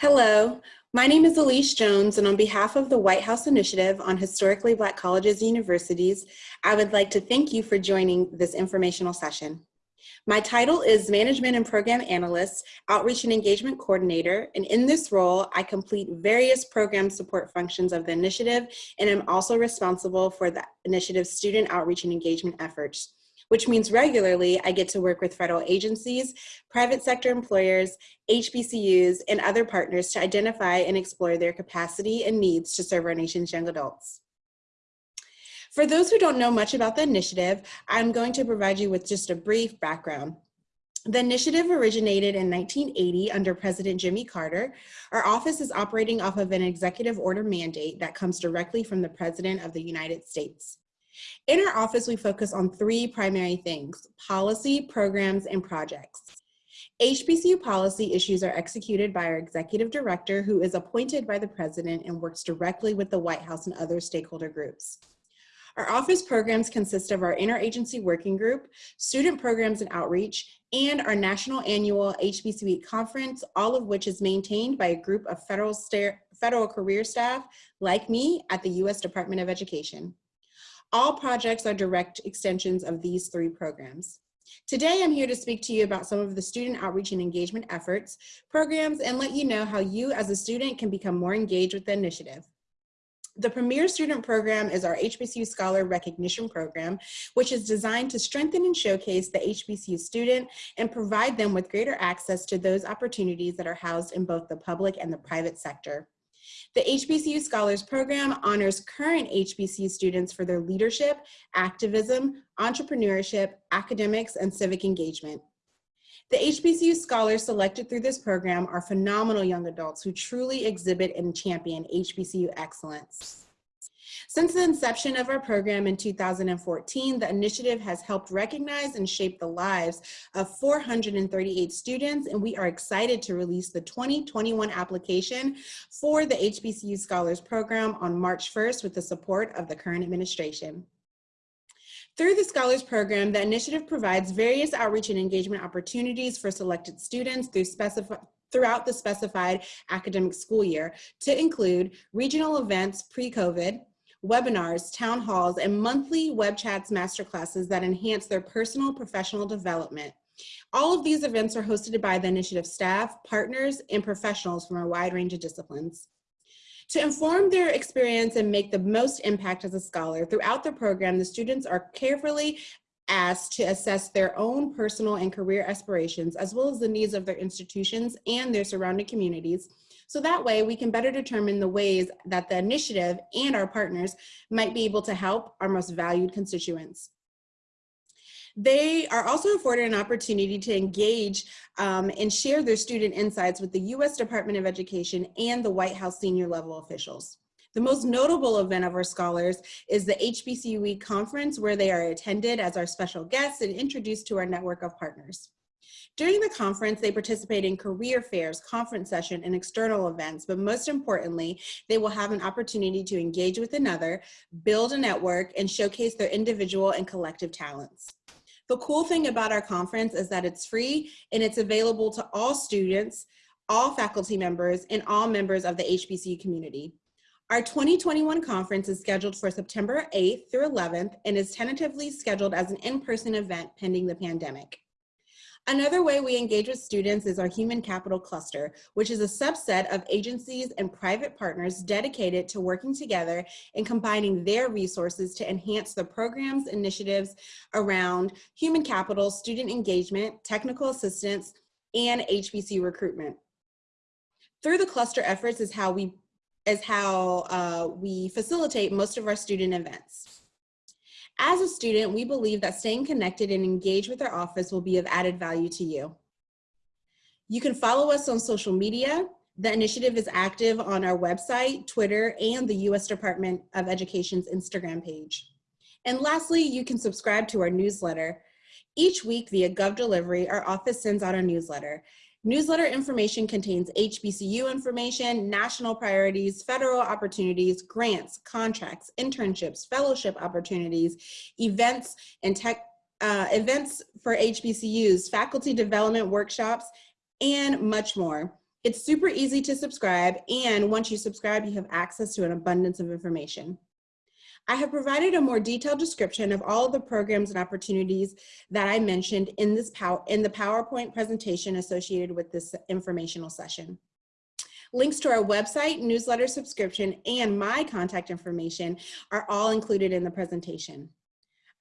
Hello, my name is Elise Jones, and on behalf of the White House Initiative on Historically Black Colleges and Universities, I would like to thank you for joining this informational session. My title is Management and Program Analyst, Outreach and Engagement Coordinator, and in this role, I complete various program support functions of the initiative, and I'm also responsible for the initiative's student outreach and engagement efforts which means regularly I get to work with federal agencies, private sector employers, HBCUs, and other partners to identify and explore their capacity and needs to serve our nation's young adults. For those who don't know much about the initiative, I'm going to provide you with just a brief background. The initiative originated in 1980 under President Jimmy Carter. Our office is operating off of an executive order mandate that comes directly from the President of the United States. In our office, we focus on three primary things, policy, programs, and projects. HBCU policy issues are executed by our executive director who is appointed by the president and works directly with the White House and other stakeholder groups. Our office programs consist of our interagency working group, student programs and outreach, and our national annual HBCU conference, all of which is maintained by a group of federal, federal career staff like me at the U.S. Department of Education. All projects are direct extensions of these three programs. Today, I'm here to speak to you about some of the student outreach and engagement efforts, programs, and let you know how you as a student can become more engaged with the initiative. The Premier Student Program is our HBCU Scholar Recognition Program, which is designed to strengthen and showcase the HBCU student and provide them with greater access to those opportunities that are housed in both the public and the private sector. The HBCU Scholars Program honors current HBCU students for their leadership, activism, entrepreneurship, academics, and civic engagement. The HBCU scholars selected through this program are phenomenal young adults who truly exhibit and champion HBCU excellence. Since the inception of our program in 2014, the initiative has helped recognize and shape the lives of 438 students, and we are excited to release the 2021 application for the HBCU Scholars Program on March 1st with the support of the current administration. Through the Scholars Program, the initiative provides various outreach and engagement opportunities for selected students through throughout the specified academic school year to include regional events pre-COVID, webinars, town halls, and monthly web chats masterclasses that enhance their personal professional development. All of these events are hosted by the initiative staff, partners, and professionals from a wide range of disciplines. To inform their experience and make the most impact as a scholar, throughout the program, the students are carefully asked to assess their own personal and career aspirations, as well as the needs of their institutions and their surrounding communities, so that way we can better determine the ways that the initiative and our partners might be able to help our most valued constituents. They are also afforded an opportunity to engage um, and share their student insights with the U.S. Department of Education and the White House senior level officials. The most notable event of our scholars is the HBCU Conference where they are attended as our special guests and introduced to our network of partners. During the conference, they participate in career fairs, conference session, and external events, but most importantly, they will have an opportunity to engage with another, build a network, and showcase their individual and collective talents. The cool thing about our conference is that it's free and it's available to all students, all faculty members, and all members of the HBCU community. Our 2021 conference is scheduled for September 8th through 11th and is tentatively scheduled as an in-person event pending the pandemic. Another way we engage with students is our Human Capital Cluster, which is a subset of agencies and private partners dedicated to working together and combining their resources to enhance the programs initiatives around human capital, student engagement, technical assistance, and HBC recruitment. Through the cluster efforts is how we is how uh, we facilitate most of our student events. As a student, we believe that staying connected and engaged with our office will be of added value to you. You can follow us on social media. The initiative is active on our website, Twitter, and the U.S. Department of Education's Instagram page. And lastly, you can subscribe to our newsletter. Each week via GovDelivery, our office sends out a newsletter. Newsletter information contains HBCU information, national priorities, federal opportunities, grants, contracts, internships, fellowship opportunities, events and tech uh, events for HBCUs, faculty development workshops, and much more. It's super easy to subscribe, and once you subscribe, you have access to an abundance of information. I have provided a more detailed description of all of the programs and opportunities that I mentioned in, this pow in the PowerPoint presentation associated with this informational session. Links to our website, newsletter subscription, and my contact information are all included in the presentation.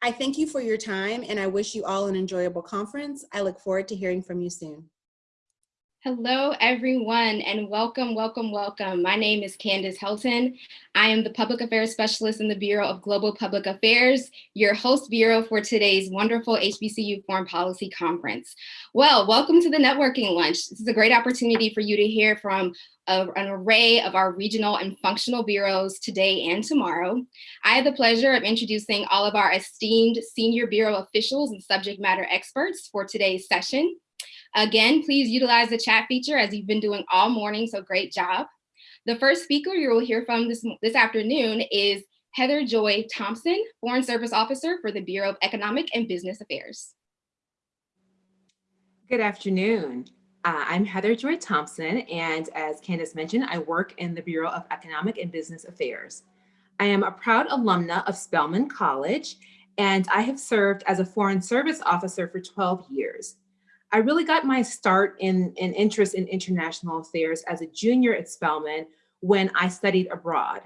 I thank you for your time and I wish you all an enjoyable conference. I look forward to hearing from you soon. Hello, everyone, and welcome, welcome, welcome. My name is Candace Helton. I am the Public Affairs Specialist in the Bureau of Global Public Affairs, your host bureau for today's wonderful HBCU Foreign Policy Conference. Well, welcome to the networking lunch. This is a great opportunity for you to hear from a, an array of our regional and functional bureaus today and tomorrow. I have the pleasure of introducing all of our esteemed senior bureau officials and subject matter experts for today's session. Again, please utilize the chat feature as you've been doing all morning, so great job. The first speaker you will hear from this, this afternoon is Heather Joy Thompson, Foreign Service Officer for the Bureau of Economic and Business Affairs. Good afternoon. Uh, I'm Heather Joy Thompson, and as Candace mentioned, I work in the Bureau of Economic and Business Affairs. I am a proud alumna of Spelman College, and I have served as a Foreign Service Officer for 12 years. I really got my start in, in interest in international affairs as a junior at Spelman when I studied abroad.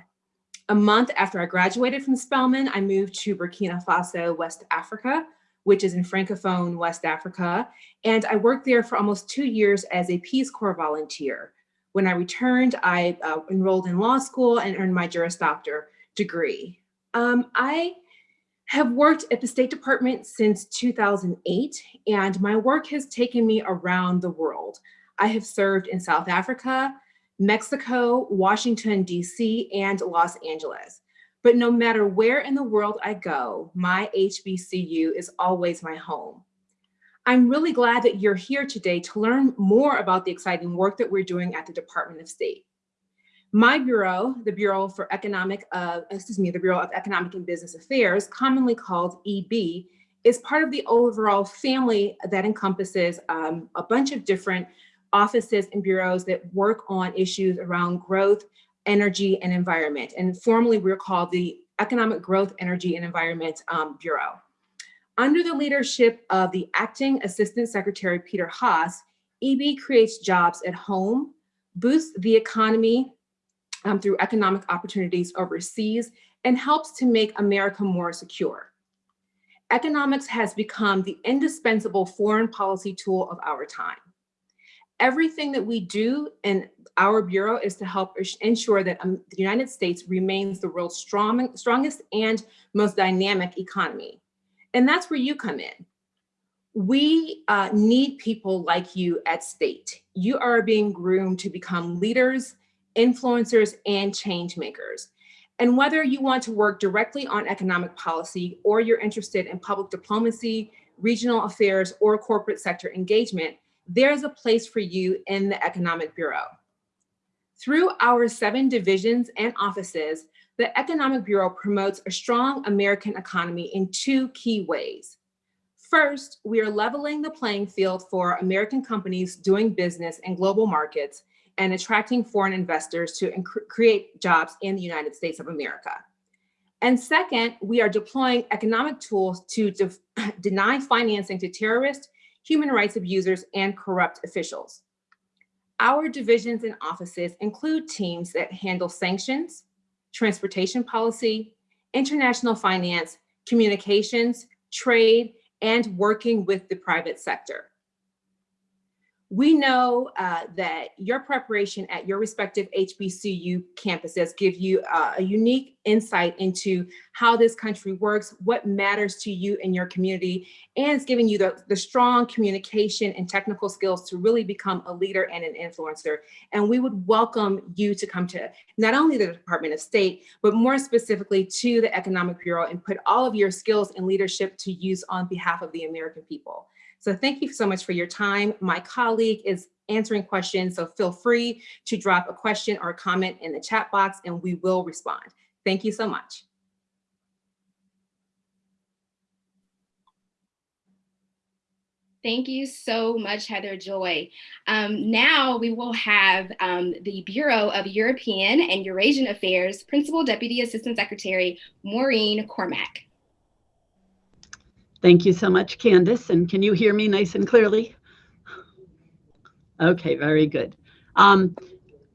A month after I graduated from Spelman, I moved to Burkina Faso, West Africa, which is in Francophone West Africa. And I worked there for almost two years as a Peace Corps volunteer. When I returned, I uh, enrolled in law school and earned my Juris Doctor degree. Um, I have worked at the State Department since 2008, and my work has taken me around the world. I have served in South Africa, Mexico, Washington, DC, and Los Angeles. But no matter where in the world I go, my HBCU is always my home. I'm really glad that you're here today to learn more about the exciting work that we're doing at the Department of State. My bureau, the Bureau for Economic, uh, excuse me, the Bureau of Economic and Business Affairs, commonly called EB, is part of the overall family that encompasses um, a bunch of different offices and bureaus that work on issues around growth, energy, and environment. And formally, we're called the Economic Growth, Energy, and Environment um, Bureau. Under the leadership of the Acting Assistant Secretary Peter Haas, EB creates jobs at home, boosts the economy um, through economic opportunities overseas and helps to make America more secure. Economics has become the indispensable foreign policy tool of our time. Everything that we do in our Bureau is to help ensure that um, the United States remains the world's strong, strongest and most dynamic economy. And that's where you come in. We uh, need people like you at state. You are being groomed to become leaders influencers, and change makers. And whether you want to work directly on economic policy or you're interested in public diplomacy, regional affairs, or corporate sector engagement, there's a place for you in the Economic Bureau. Through our seven divisions and offices, the Economic Bureau promotes a strong American economy in two key ways. First, we are leveling the playing field for American companies doing business in global markets and attracting foreign investors to create jobs in the United States of America. And second, we are deploying economic tools to de deny financing to terrorists, human rights abusers, and corrupt officials. Our divisions and offices include teams that handle sanctions, transportation policy, international finance, communications, trade, and working with the private sector. We know uh, that your preparation at your respective HBCU campuses give you uh, a unique insight into how this country works, what matters to you and your community, and it's giving you the, the strong communication and technical skills to really become a leader and an influencer. And we would welcome you to come to not only the Department of State, but more specifically to the Economic Bureau and put all of your skills and leadership to use on behalf of the American people. So thank you so much for your time. My colleague is answering questions, so feel free to drop a question or a comment in the chat box and we will respond. Thank you so much. Thank you so much, Heather Joy. Um, now we will have um, the Bureau of European and Eurasian Affairs Principal Deputy Assistant Secretary Maureen Cormack. Thank you so much, Candace. And can you hear me nice and clearly? Okay, very good. Um,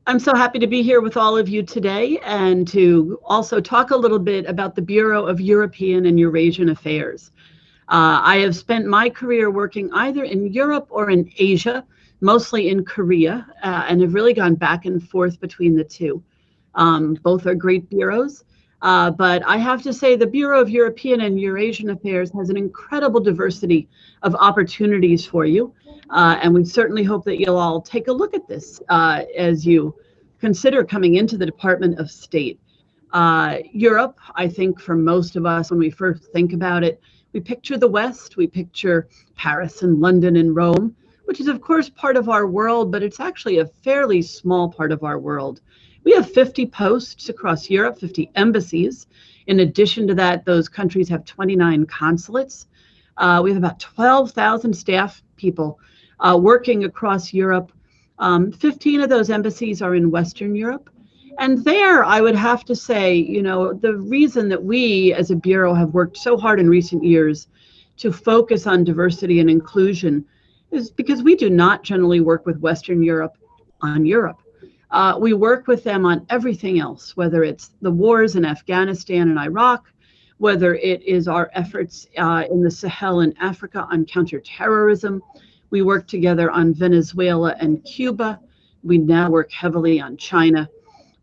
I'm so happy to be here with all of you today and to also talk a little bit about the Bureau of European and Eurasian Affairs. Uh, I have spent my career working either in Europe or in Asia, mostly in Korea, uh, and have really gone back and forth between the two. Um, both are great bureaus. Uh, but I have to say, the Bureau of European and Eurasian Affairs has an incredible diversity of opportunities for you. Uh, and we certainly hope that you'll all take a look at this uh, as you consider coming into the Department of State. Uh, Europe, I think for most of us, when we first think about it, we picture the West, we picture Paris and London and Rome, which is, of course, part of our world, but it's actually a fairly small part of our world. We have 50 posts across Europe, 50 embassies. In addition to that, those countries have 29 consulates. Uh, we have about 12,000 staff people uh, working across Europe. Um, 15 of those embassies are in Western Europe. And there, I would have to say, you know, the reason that we as a Bureau have worked so hard in recent years to focus on diversity and inclusion is because we do not generally work with Western Europe on Europe. Uh, we work with them on everything else, whether it's the wars in Afghanistan and Iraq, whether it is our efforts uh, in the Sahel and Africa on counterterrorism. We work together on Venezuela and Cuba. We now work heavily on China.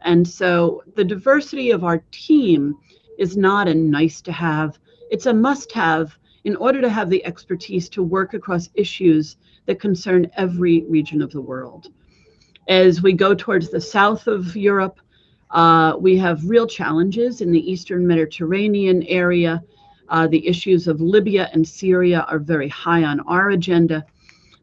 And so the diversity of our team is not a nice to have, it's a must have in order to have the expertise to work across issues that concern every region of the world. As we go towards the south of Europe, uh, we have real challenges in the Eastern Mediterranean area. Uh, the issues of Libya and Syria are very high on our agenda.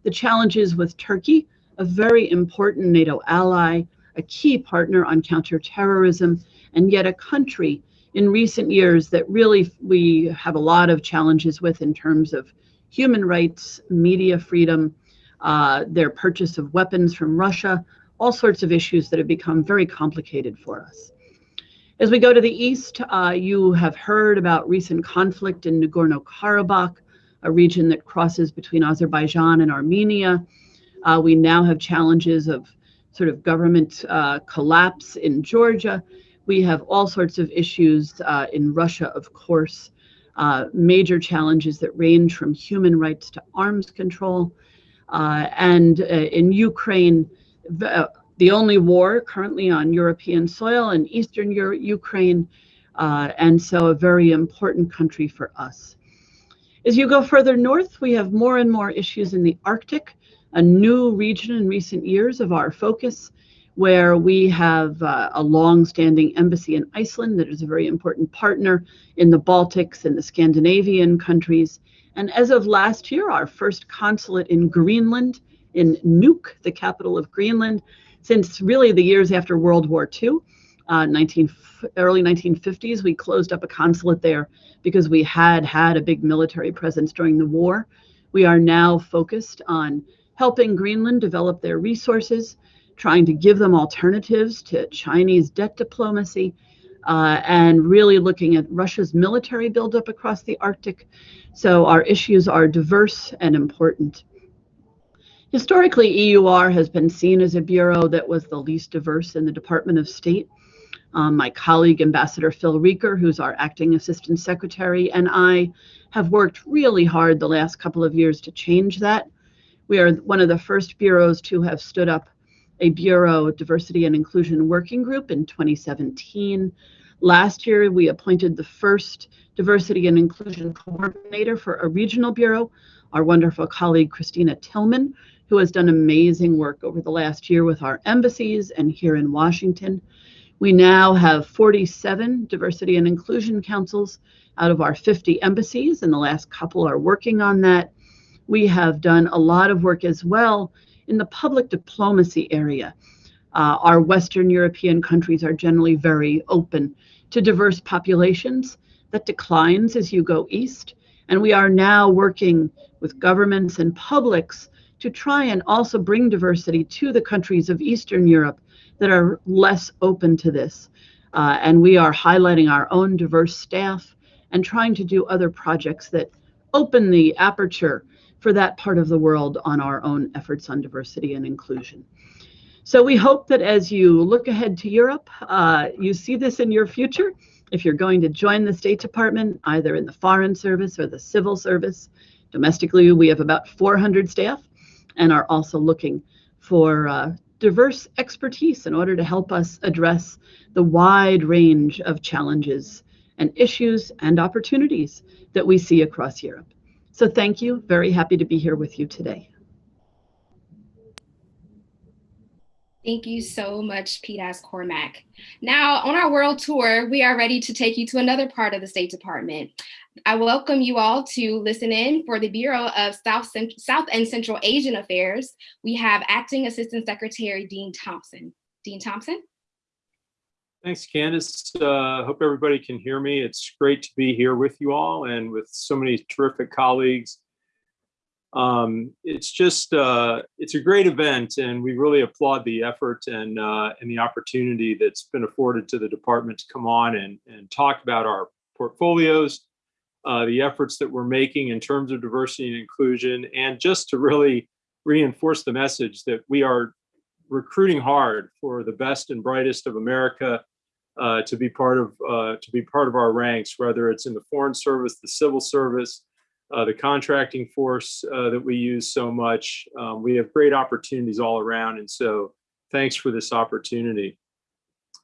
The challenges with Turkey, a very important NATO ally, a key partner on counterterrorism, and yet a country in recent years that really we have a lot of challenges with in terms of human rights, media freedom, uh, their purchase of weapons from Russia, all sorts of issues that have become very complicated for us. As we go to the east, uh, you have heard about recent conflict in Nagorno-Karabakh, a region that crosses between Azerbaijan and Armenia. Uh, we now have challenges of sort of government uh, collapse in Georgia. We have all sorts of issues uh, in Russia, of course, major challenges that range from human rights to arms control. Uh, and uh, in Ukraine, the, the, only war currently on European soil in Eastern Euro Ukraine, uh, and so a very important country for us. As you go further north, we have more and more issues in the Arctic, a new region in recent years of our focus, where we have uh, a long-standing embassy in Iceland that is a very important partner in the Baltics and the Scandinavian countries, and as of last year, our first consulate in Greenland, in Nuuk, the capital of Greenland, since really the years after World War II, uh, 19, early 1950s, we closed up a consulate there because we had had a big military presence during the war. We are now focused on helping Greenland develop their resources, trying to give them alternatives to Chinese debt diplomacy, uh, and really looking at Russia's military buildup across the Arctic. So our issues are diverse and important. Historically, EUR has been seen as a bureau that was the least diverse in the Department of State. Um, my colleague, Ambassador Phil Reeker, who's our acting assistant secretary, and I have worked really hard the last couple of years to change that. We are one of the first bureaus to have stood up a Bureau Diversity and Inclusion Working Group in 2017. Last year, we appointed the first Diversity and Inclusion Coordinator for a regional bureau, our wonderful colleague Christina Tillman, who has done amazing work over the last year with our embassies and here in Washington. We now have 47 diversity and inclusion councils out of our 50 embassies, and the last couple are working on that. We have done a lot of work as well in the public diplomacy area. Uh, our Western European countries are generally very open to diverse populations. That declines as you go east. And we are now working with governments and publics to try and also bring diversity to the countries of Eastern Europe that are less open to this. Uh, and we are highlighting our own diverse staff and trying to do other projects that open the aperture for that part of the world on our own efforts on diversity and inclusion. So we hope that as you look ahead to Europe, uh, you see this in your future. If you're going to join the State Department, either in the Foreign Service or the Civil Service, domestically we have about 400 staff and are also looking for uh, diverse expertise in order to help us address the wide range of challenges and issues and opportunities that we see across Europe. So thank you. Very happy to be here with you today. Thank you so much, PDAS Cormack. Now, on our world tour, we are ready to take you to another part of the State Department. I welcome you all to listen in for the Bureau of South, South and Central Asian Affairs. We have Acting Assistant Secretary Dean Thompson. Dean Thompson? Thanks, Candace. Uh, hope everybody can hear me. It's great to be here with you all and with so many terrific colleagues um, it's just uh, it's a great event and we really applaud the effort and uh, and the opportunity that's been afforded to the department to come on and, and talk about our portfolios, uh, the efforts that we're making in terms of diversity and inclusion, and just to really reinforce the message that we are recruiting hard for the best and brightest of America uh, to be part of uh, to be part of our ranks, whether it's in the foreign service, the civil service, uh, the contracting force uh, that we use so much. Um, we have great opportunities all around. And so thanks for this opportunity.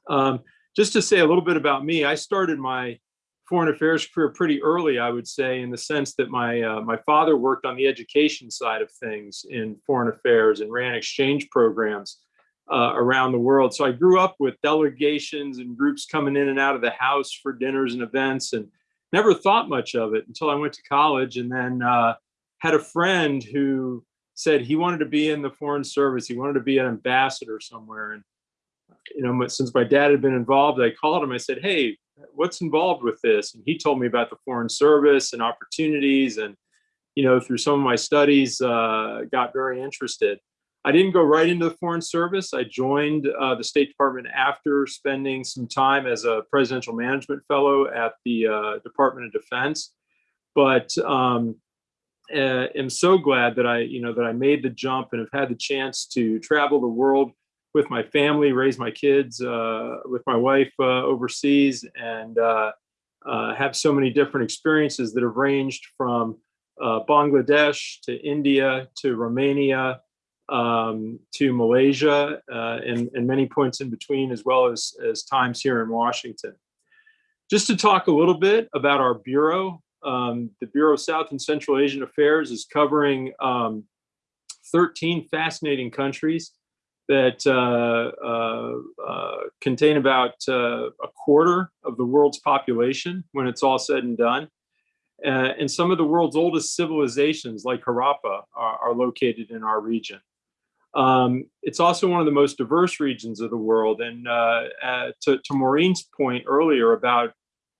Um, just to say a little bit about me, I started my foreign affairs career pretty early, I would say, in the sense that my uh, my father worked on the education side of things in foreign affairs and ran exchange programs uh, around the world. So I grew up with delegations and groups coming in and out of the house for dinners and events and never thought much of it until I went to college and then uh, had a friend who said he wanted to be in the foreign service. He wanted to be an ambassador somewhere. And, you know, since my dad had been involved, I called him. I said, hey, what's involved with this? And he told me about the foreign service and opportunities. And, you know, through some of my studies, uh, got very interested. I didn't go right into the Foreign Service. I joined uh, the State Department after spending some time as a presidential management fellow at the uh, Department of Defense. But um, uh, am so glad that I, you know, that I made the jump and have had the chance to travel the world with my family, raise my kids uh, with my wife uh, overseas, and uh, have so many different experiences that have ranged from Bangladesh to India to Romania um, to Malaysia uh, and, and many points in between, as well as, as times here in Washington. Just to talk a little bit about our Bureau, um, the Bureau of South and Central Asian Affairs is covering um, 13 fascinating countries that uh, uh, uh, contain about a quarter of the world's population when it's all said and done. And some of the world's oldest civilizations like Harappa are, are located in our region. Um, it's also one of the most diverse regions of the world. And uh, uh, to, to, Maureen's point earlier about,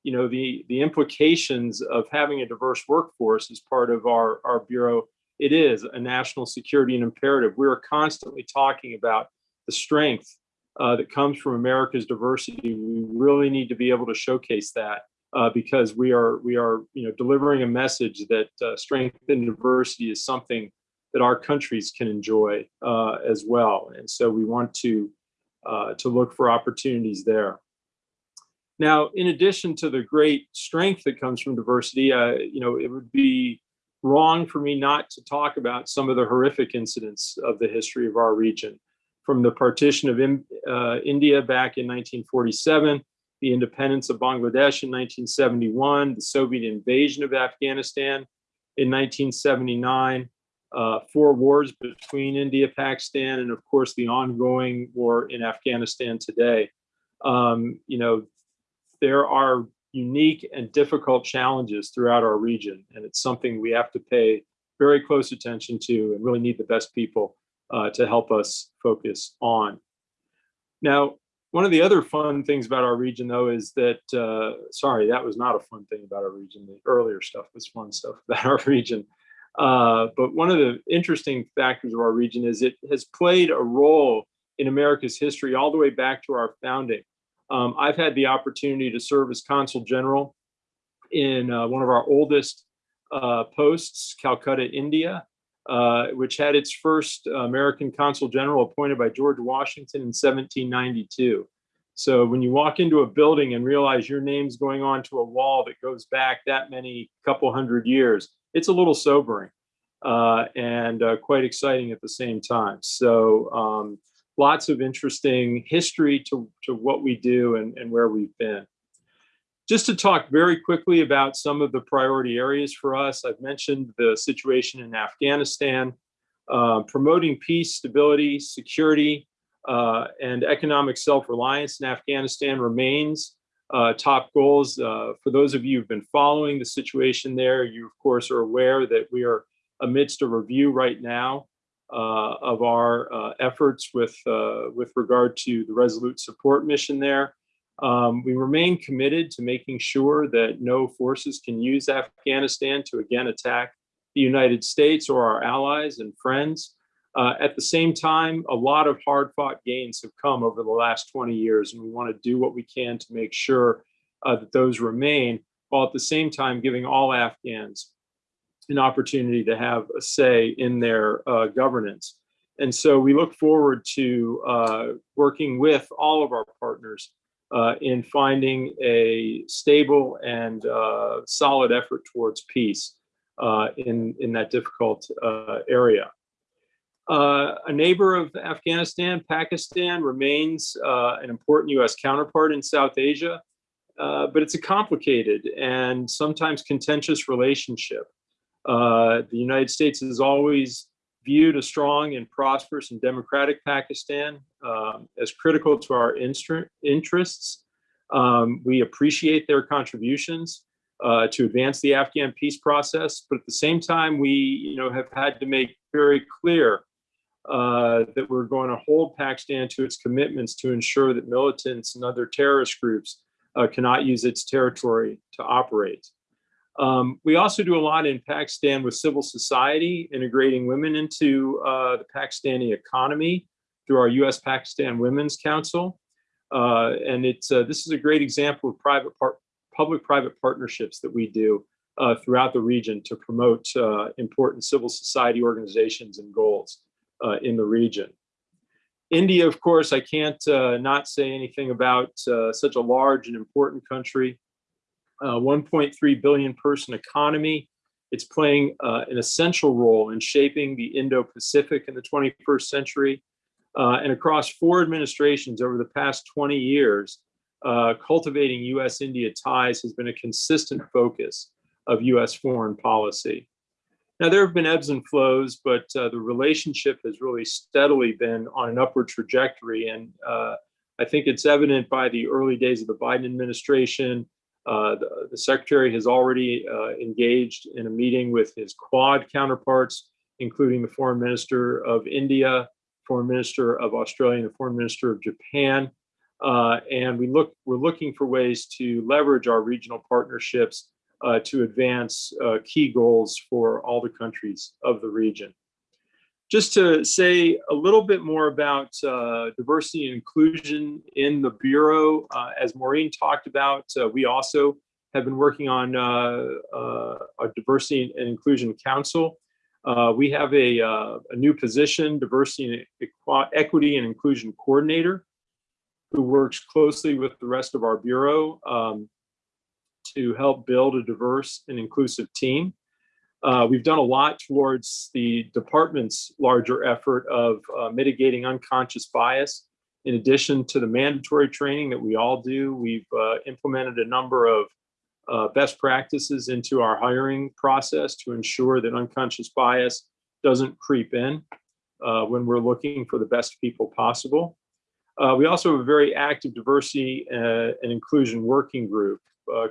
you know, the, the implications of having a diverse workforce as part of our, our Bureau, it is a national security and imperative. We're constantly talking about the strength uh, that comes from America's diversity. We really need to be able to showcase that uh, because we are, we are, you know, delivering a message that uh, strength and diversity is something that our countries can enjoy uh, as well. And so we want to, uh, to look for opportunities there. Now, in addition to the great strength that comes from diversity, uh, you know, it would be wrong for me not to talk about some of the horrific incidents of the history of our region. From the partition of uh, India back in 1947, the independence of Bangladesh in 1971, the Soviet invasion of Afghanistan in 1979, uh, four wars between India, Pakistan, and of course the ongoing war in Afghanistan today. Um, you know, there are unique and difficult challenges throughout our region, and it's something we have to pay very close attention to and really need the best people uh, to help us focus on. Now, one of the other fun things about our region, though, is that, uh, sorry, that was not a fun thing about our region. The earlier stuff was fun stuff about our region. Uh, but one of the interesting factors of our region is it has played a role in America's history all the way back to our founding. Um, I've had the opportunity to serve as consul general in uh, one of our oldest uh, posts, Calcutta, India, uh, which had its first American consul general appointed by George Washington in 1792. So when you walk into a building and realize your name's going onto a wall that goes back that many couple hundred years, it's a little sobering uh, and uh, quite exciting at the same time. So um, lots of interesting history to, to what we do and, and where we've been. Just to talk very quickly about some of the priority areas for us, I've mentioned the situation in Afghanistan, uh, promoting peace, stability, security, uh, and economic self-reliance in Afghanistan remains uh, top goals. Uh, for those of you who've been following the situation there, you of course are aware that we are amidst a review right now of our uh, efforts with, uh, with regard to the Resolute Support Mission there. Um, we remain committed to making sure that no forces can use Afghanistan to again attack the United States or our allies and friends. Uh, at the same time, a lot of hard fought gains have come over the last 20 years, and we want to do what we can to make sure uh, that those remain, while at the same time giving all Afghans an opportunity to have a say in their uh, governance. And so we look forward to uh, working with all of our partners uh, in finding a stable and uh, solid effort towards peace uh, in, in that difficult uh, area. A neighbor of Afghanistan, Pakistan, remains an important U.S. counterpart in South Asia, but it's a complicated and sometimes contentious relationship. The United States has always viewed a strong and prosperous and democratic Pakistan um, as critical to our interests. Um, we appreciate their contributions uh, to advance the Afghan peace process, but at the same time, we you know, have had to make very clear uh, that we're going to hold Pakistan to its commitments to ensure that militants and other terrorist groups uh, cannot use its territory to operate. Um, we also do a lot in Pakistan with civil society, integrating women into uh, the Pakistani economy through our U.S. Pakistan Women's Council. Uh, and it's uh, this is a great example of private public-private partnerships that we do uh, throughout the region to promote uh, important civil society organizations and goals uh, in the region. India, of course, I can't not say anything about such a large and important country 1.3 billion person economy. It's playing uh, an essential role in shaping the Indo-Pacific in the 21st century. Uh, and across four administrations over the past 20 years, uh, cultivating US-India ties has been a consistent focus of US foreign policy. Now, there have been ebbs and flows, but uh, the relationship has really steadily been on an upward trajectory. And uh, I think it's evident by the early days of the Biden administration, uh, the, the, secretary has already uh, engaged in a meeting with his quad counterparts, including the foreign minister of India, foreign minister of Australia, and the foreign minister of Japan. Uh, and we look, we're looking for ways to leverage our regional partnerships uh, to advance uh, key goals for all the countries of the region just to say a little bit more about uh, diversity and inclusion in the Bureau, uh, as Maureen talked about, uh, we also have been working on uh, uh, a Diversity and Inclusion Council. Uh, we have a, a, new position, Diversity and Equity and Inclusion Coordinator, who works closely with the rest of our Bureau um, to help build a diverse and inclusive team. Uh, we've done a lot towards the department's larger effort of uh, mitigating unconscious bias. In addition to the mandatory training that we all do, we've uh, implemented a number of uh, best practices into our hiring process to ensure that unconscious bias doesn't creep in uh, when we're looking for the best people possible. Uh, we also have a very active diversity and inclusion working group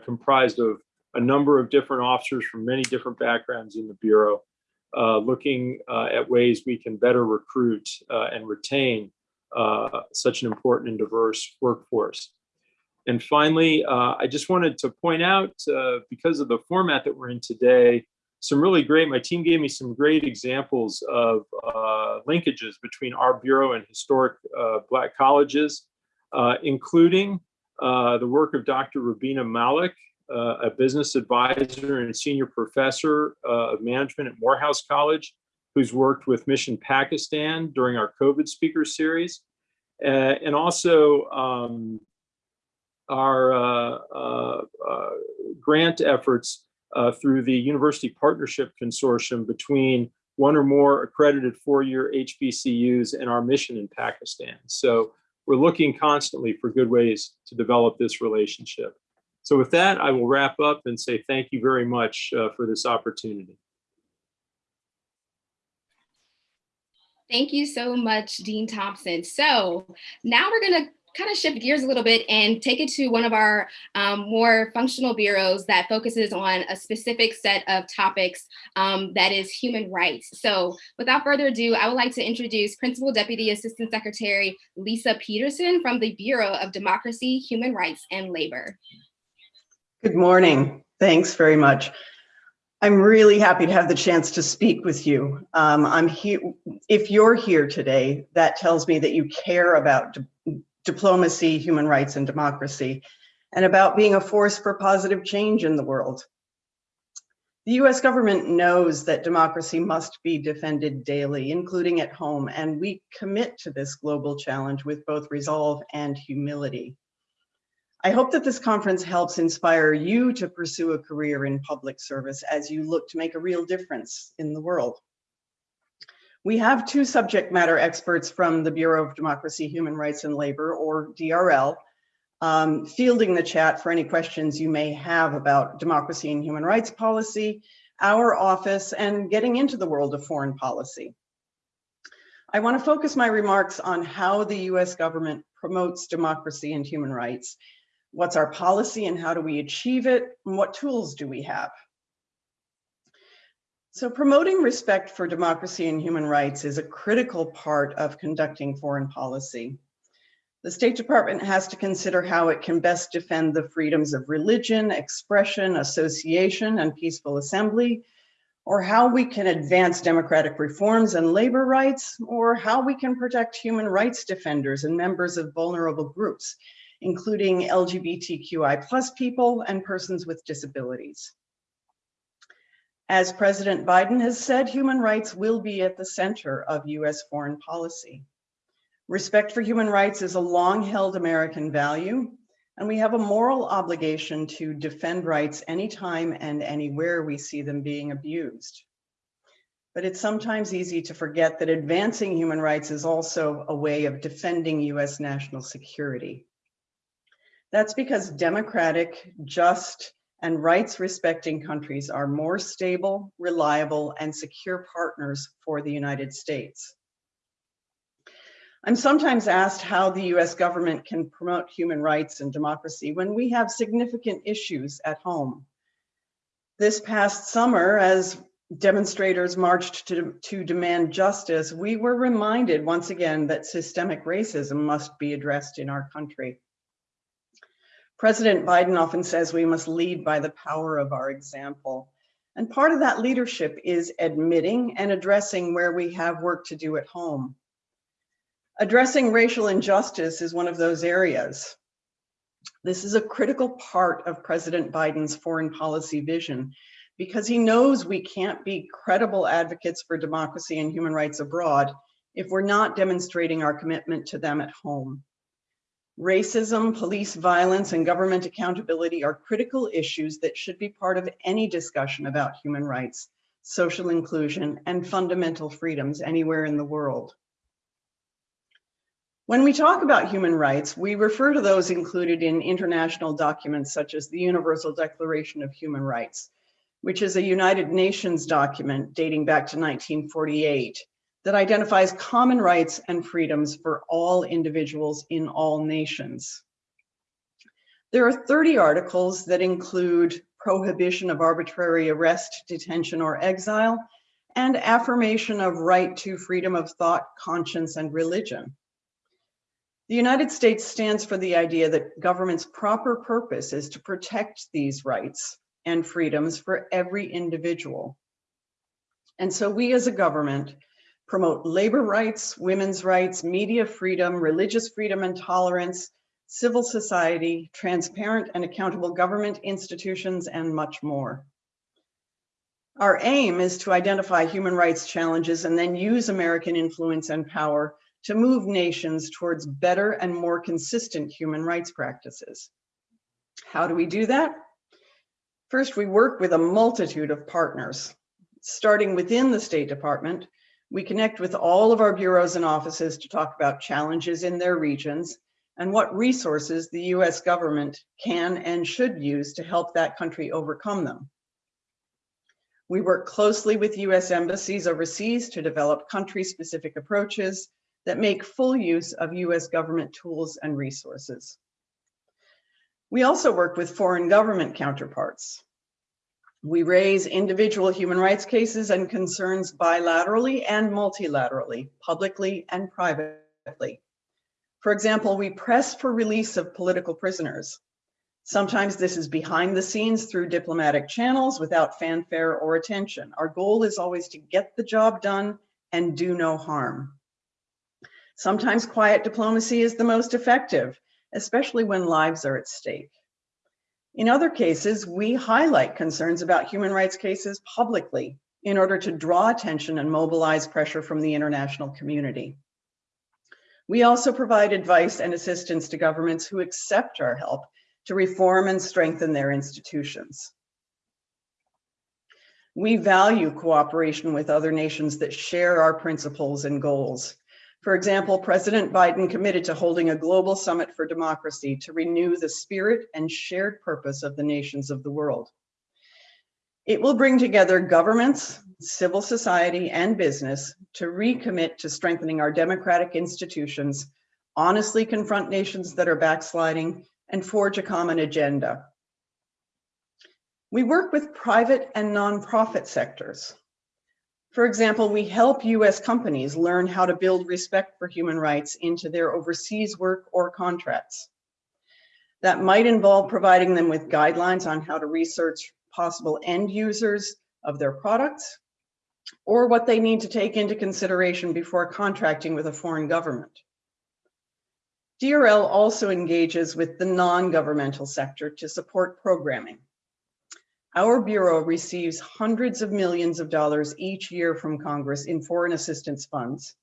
comprised of a number of different officers from many different backgrounds in the Bureau, uh, looking uh, at ways we can better recruit uh, and retain uh, such an important and diverse workforce. And finally, uh, I just wanted to point out, uh, because of the format that we're in today, some really great, my team gave me some great examples of linkages between our Bureau and historic Black colleges, including the work of Dr. Rubina Malik, a business advisor and senior professor uh, of management at Morehouse College, who's worked with Mission Pakistan during our COVID speaker series. and also um, our grant efforts uh, through the University Partnership Consortium between one or more accredited four-year HBCUs and our mission in Pakistan. So we're looking constantly for good ways to develop this relationship. So with that, I will wrap up and say thank you very much uh, for this opportunity. Thank you so much, Dean Thompson. So now we're going to kind of shift gears a little bit and take it to one of our um, more functional bureaus that focuses on a specific set of topics um, that is human rights. So without further ado, I would like to introduce Principal Deputy Assistant Secretary Lisa Peterson from the Bureau of Democracy, Human Rights, and Labor. Good morning. Thanks very much. I'm really happy to have the chance to speak with you. Um, I'm here. If you're here today, that tells me that you care about diplomacy, human rights, and democracy, and about being a force for positive change in the world. The US government knows that democracy must be defended daily, including at home, and we commit to this global challenge with both resolve and humility. I hope that this conference helps inspire you to pursue a career in public service as you look to make a real difference in the world. We have two subject matter experts from the Bureau of Democracy, Human Rights and Labor, or DRL, um, fielding the chat for any questions you may have about democracy and human rights policy, our office, and getting into the world of foreign policy. I want to focus my remarks on how the US government promotes democracy and human rights. What's our policy and how do we achieve it? And what tools do we have? So promoting respect for democracy and human rights is a critical part of conducting foreign policy. The State Department has to consider how it can best defend the freedoms of religion, expression, association, and peaceful assembly, or how we can advance democratic reforms and labor rights, or how we can protect human rights defenders and members of vulnerable groups, including LGBTQI plus people and persons with disabilities. As President Biden has said, human rights will be at the center of US foreign policy. Respect for human rights is a long held American value, and we have a moral obligation to defend rights anytime and anywhere we see them being abused. But it's sometimes easy to forget that advancing human rights is also a way of defending US national security. That's because democratic, just, and rights respecting countries are more stable, reliable, and secure partners for the United States. I'm sometimes asked how the US government can promote human rights and democracy when we have significant issues at home. This past summer, as demonstrators marched to, to demand justice, we were reminded once again that systemic racism must be addressed in our country. President Biden often says we must lead by the power of our example. And part of that leadership is admitting and addressing where we have work to do at home. Addressing racial injustice is one of those areas. This is a critical part of President Biden's foreign policy vision because he knows we can't be credible advocates for democracy and human rights abroad if we're not demonstrating our commitment to them at home. Racism, police violence, and government accountability are critical issues that should be part of any discussion about human rights, social inclusion, and fundamental freedoms anywhere in the world. When we talk about human rights, we refer to those included in international documents such as the Universal Declaration of Human Rights, which is a United Nations document dating back to 1948 that identifies common rights and freedoms for all individuals in all nations. There are 30 articles that include prohibition of arbitrary arrest, detention, or exile, and affirmation of right to freedom of thought, conscience, and religion. The United States stands for the idea that government's proper purpose is to protect these rights and freedoms for every individual. And so we as a government promote labor rights, women's rights, media freedom, religious freedom and tolerance, civil society, transparent and accountable government institutions, and much more. Our aim is to identify human rights challenges and then use American influence and power to move nations towards better and more consistent human rights practices. How do we do that? First, we work with a multitude of partners. Starting within the State Department, we connect with all of our bureaus and offices to talk about challenges in their regions and what resources the US government can and should use to help that country overcome them. We work closely with US embassies overseas to develop country-specific approaches that make full use of US government tools and resources. We also work with foreign government counterparts. We raise individual human rights cases and concerns bilaterally and multilaterally, publicly and privately. For example, we press for release of political prisoners. Sometimes this is behind the scenes through diplomatic channels without fanfare or attention. Our goal is always to get the job done and do no harm. Sometimes quiet diplomacy is the most effective, especially when lives are at stake. In other cases, we highlight concerns about human rights cases publicly in order to draw attention and mobilize pressure from the international community. We also provide advice and assistance to governments who accept our help to reform and strengthen their institutions. We value cooperation with other nations that share our principles and goals. For example, President Biden committed to holding a global summit for democracy to renew the spirit and shared purpose of the nations of the world. It will bring together governments, civil society, and business to recommit to strengthening our democratic institutions, honestly confront nations that are backsliding, and forge a common agenda. We work with private and nonprofit sectors for example, we help US companies learn how to build respect for human rights into their overseas work or contracts. That might involve providing them with guidelines on how to research possible end users of their products or what they need to take into consideration before contracting with a foreign government. DRL also engages with the non-governmental sector to support programming. Our Bureau receives hundreds of millions of dollars each year from Congress in foreign assistance funds,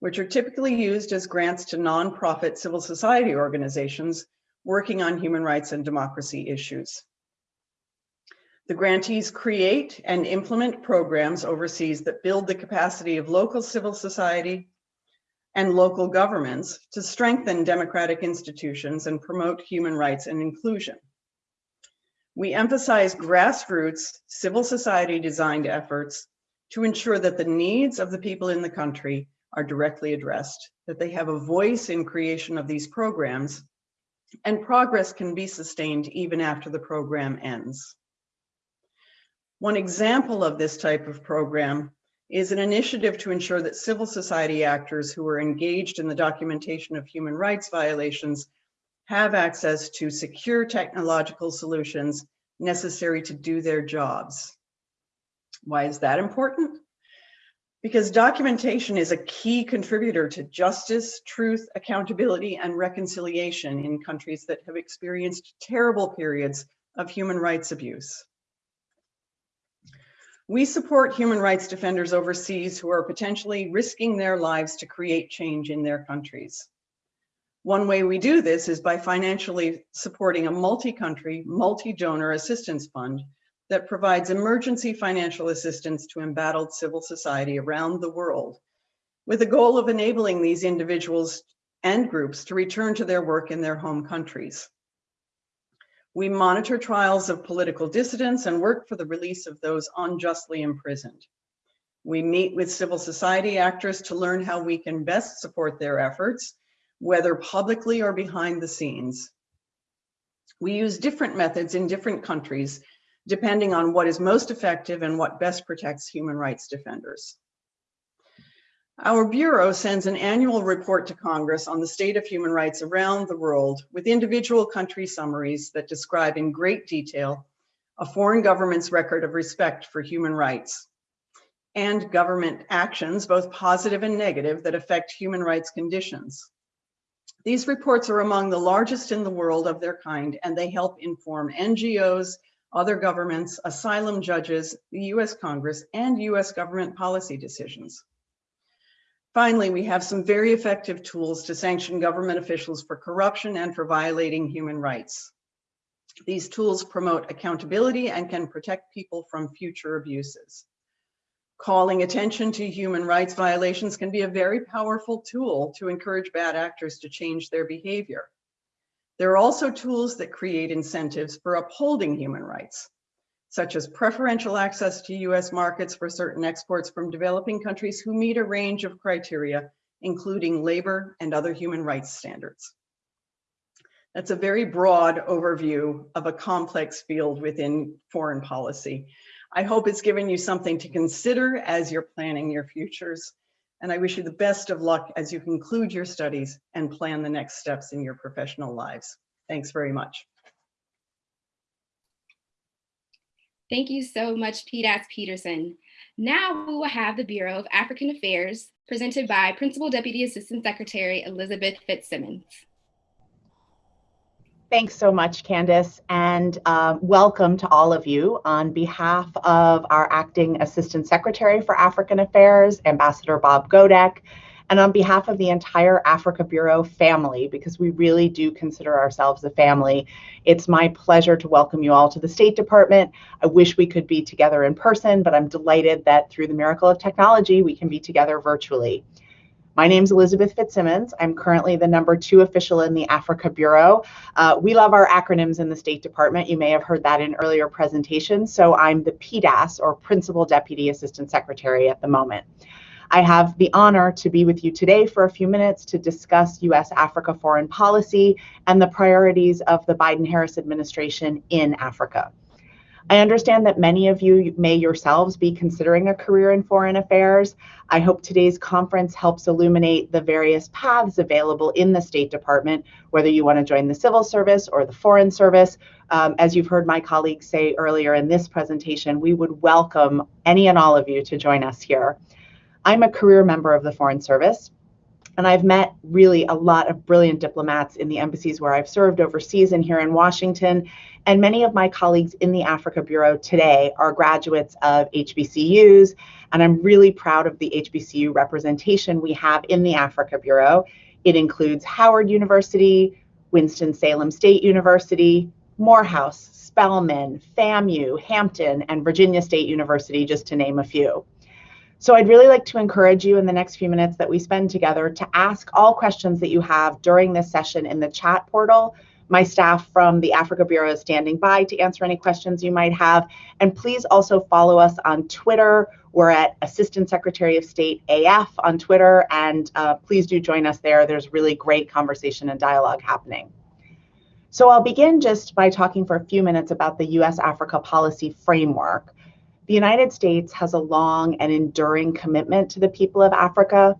which are typically used as grants to nonprofit civil society organizations working on human rights and democracy issues. The grantees create and implement programs overseas that build the capacity of local civil society and local governments to strengthen democratic institutions and promote human rights and inclusion. We emphasize grassroots civil society designed efforts to ensure that the needs of the people in the country are directly addressed, that they have a voice in creation of these programs, and progress can be sustained even after the program ends. One example of this type of program is an initiative to ensure that civil society actors who are engaged in the documentation of human rights violations have access to secure technological solutions necessary to do their jobs. Why is that important? Because documentation is a key contributor to justice, truth, accountability, and reconciliation in countries that have experienced terrible periods of human rights abuse. We support human rights defenders overseas who are potentially risking their lives to create change in their countries. One way we do this is by financially supporting a multi-country, multi-donor assistance fund that provides emergency financial assistance to embattled civil society around the world with the goal of enabling these individuals and groups to return to their work in their home countries. We monitor trials of political dissidents and work for the release of those unjustly imprisoned. We meet with civil society actors to learn how we can best support their efforts whether publicly or behind the scenes. We use different methods in different countries, depending on what is most effective and what best protects human rights defenders. Our Bureau sends an annual report to Congress on the state of human rights around the world with individual country summaries that describe in great detail a foreign government's record of respect for human rights and government actions, both positive and negative, that affect human rights conditions. These reports are among the largest in the world of their kind, and they help inform NGOs, other governments, asylum judges, the US Congress, and US government policy decisions. Finally, we have some very effective tools to sanction government officials for corruption and for violating human rights. These tools promote accountability and can protect people from future abuses. Calling attention to human rights violations can be a very powerful tool to encourage bad actors to change their behavior. There are also tools that create incentives for upholding human rights such as preferential access to US markets for certain exports from developing countries who meet a range of criteria, including labor and other human rights standards. That's a very broad overview of a complex field within foreign policy. I hope it's given you something to consider as you're planning your futures. And I wish you the best of luck as you conclude your studies and plan the next steps in your professional lives. Thanks very much. Thank you so much, PDAS Peterson. Now we will have the Bureau of African Affairs presented by Principal Deputy Assistant Secretary Elizabeth Fitzsimmons. Thanks so much, Candace, and uh, welcome to all of you. On behalf of our Acting Assistant Secretary for African Affairs, Ambassador Bob Godec, and on behalf of the entire Africa Bureau family, because we really do consider ourselves a family, it's my pleasure to welcome you all to the State Department. I wish we could be together in person, but I'm delighted that through the miracle of technology, we can be together virtually. My name is Elizabeth Fitzsimmons. I'm currently the number two official in the Africa Bureau. Uh, we love our acronyms in the State Department. You may have heard that in earlier presentations. So I'm the PDAS, or Principal Deputy Assistant Secretary at the moment. I have the honor to be with you today for a few minutes to discuss U.S. Africa foreign policy and the priorities of the Biden Harris administration in Africa. I understand that many of you may yourselves be considering a career in foreign affairs. I hope today's conference helps illuminate the various paths available in the State Department, whether you want to join the civil service or the foreign service. Um, as you've heard my colleagues say earlier in this presentation, we would welcome any and all of you to join us here. I'm a career member of the Foreign Service, and I've met really a lot of brilliant diplomats in the embassies where I've served overseas and here in Washington. And many of my colleagues in the Africa Bureau today are graduates of HBCUs, and I'm really proud of the HBCU representation we have in the Africa Bureau. It includes Howard University, Winston-Salem State University, Morehouse, Spelman, FAMU, Hampton, and Virginia State University, just to name a few. So I'd really like to encourage you in the next few minutes that we spend together to ask all questions that you have during this session in the chat portal. My staff from the Africa Bureau is standing by to answer any questions you might have. And please also follow us on Twitter. We're at Assistant Secretary of State AF on Twitter, and uh, please do join us there. There's really great conversation and dialogue happening. So I'll begin just by talking for a few minutes about the US Africa policy framework. The United States has a long and enduring commitment to the people of Africa.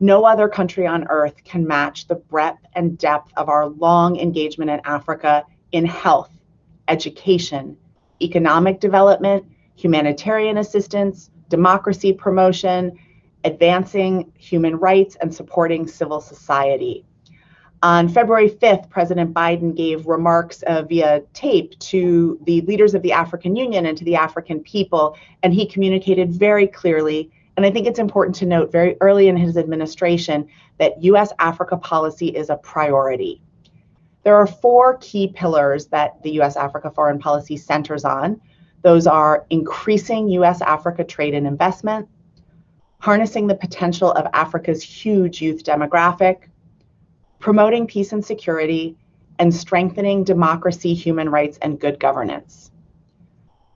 No other country on earth can match the breadth and depth of our long engagement in Africa in health, education, economic development, humanitarian assistance, democracy promotion, advancing human rights, and supporting civil society. On February 5th, President Biden gave remarks uh, via tape to the leaders of the African Union and to the African people, and he communicated very clearly. And I think it's important to note very early in his administration that US Africa policy is a priority. There are four key pillars that the US Africa foreign policy centers on. Those are increasing US Africa trade and investment, harnessing the potential of Africa's huge youth demographic, promoting peace and security, and strengthening democracy, human rights, and good governance.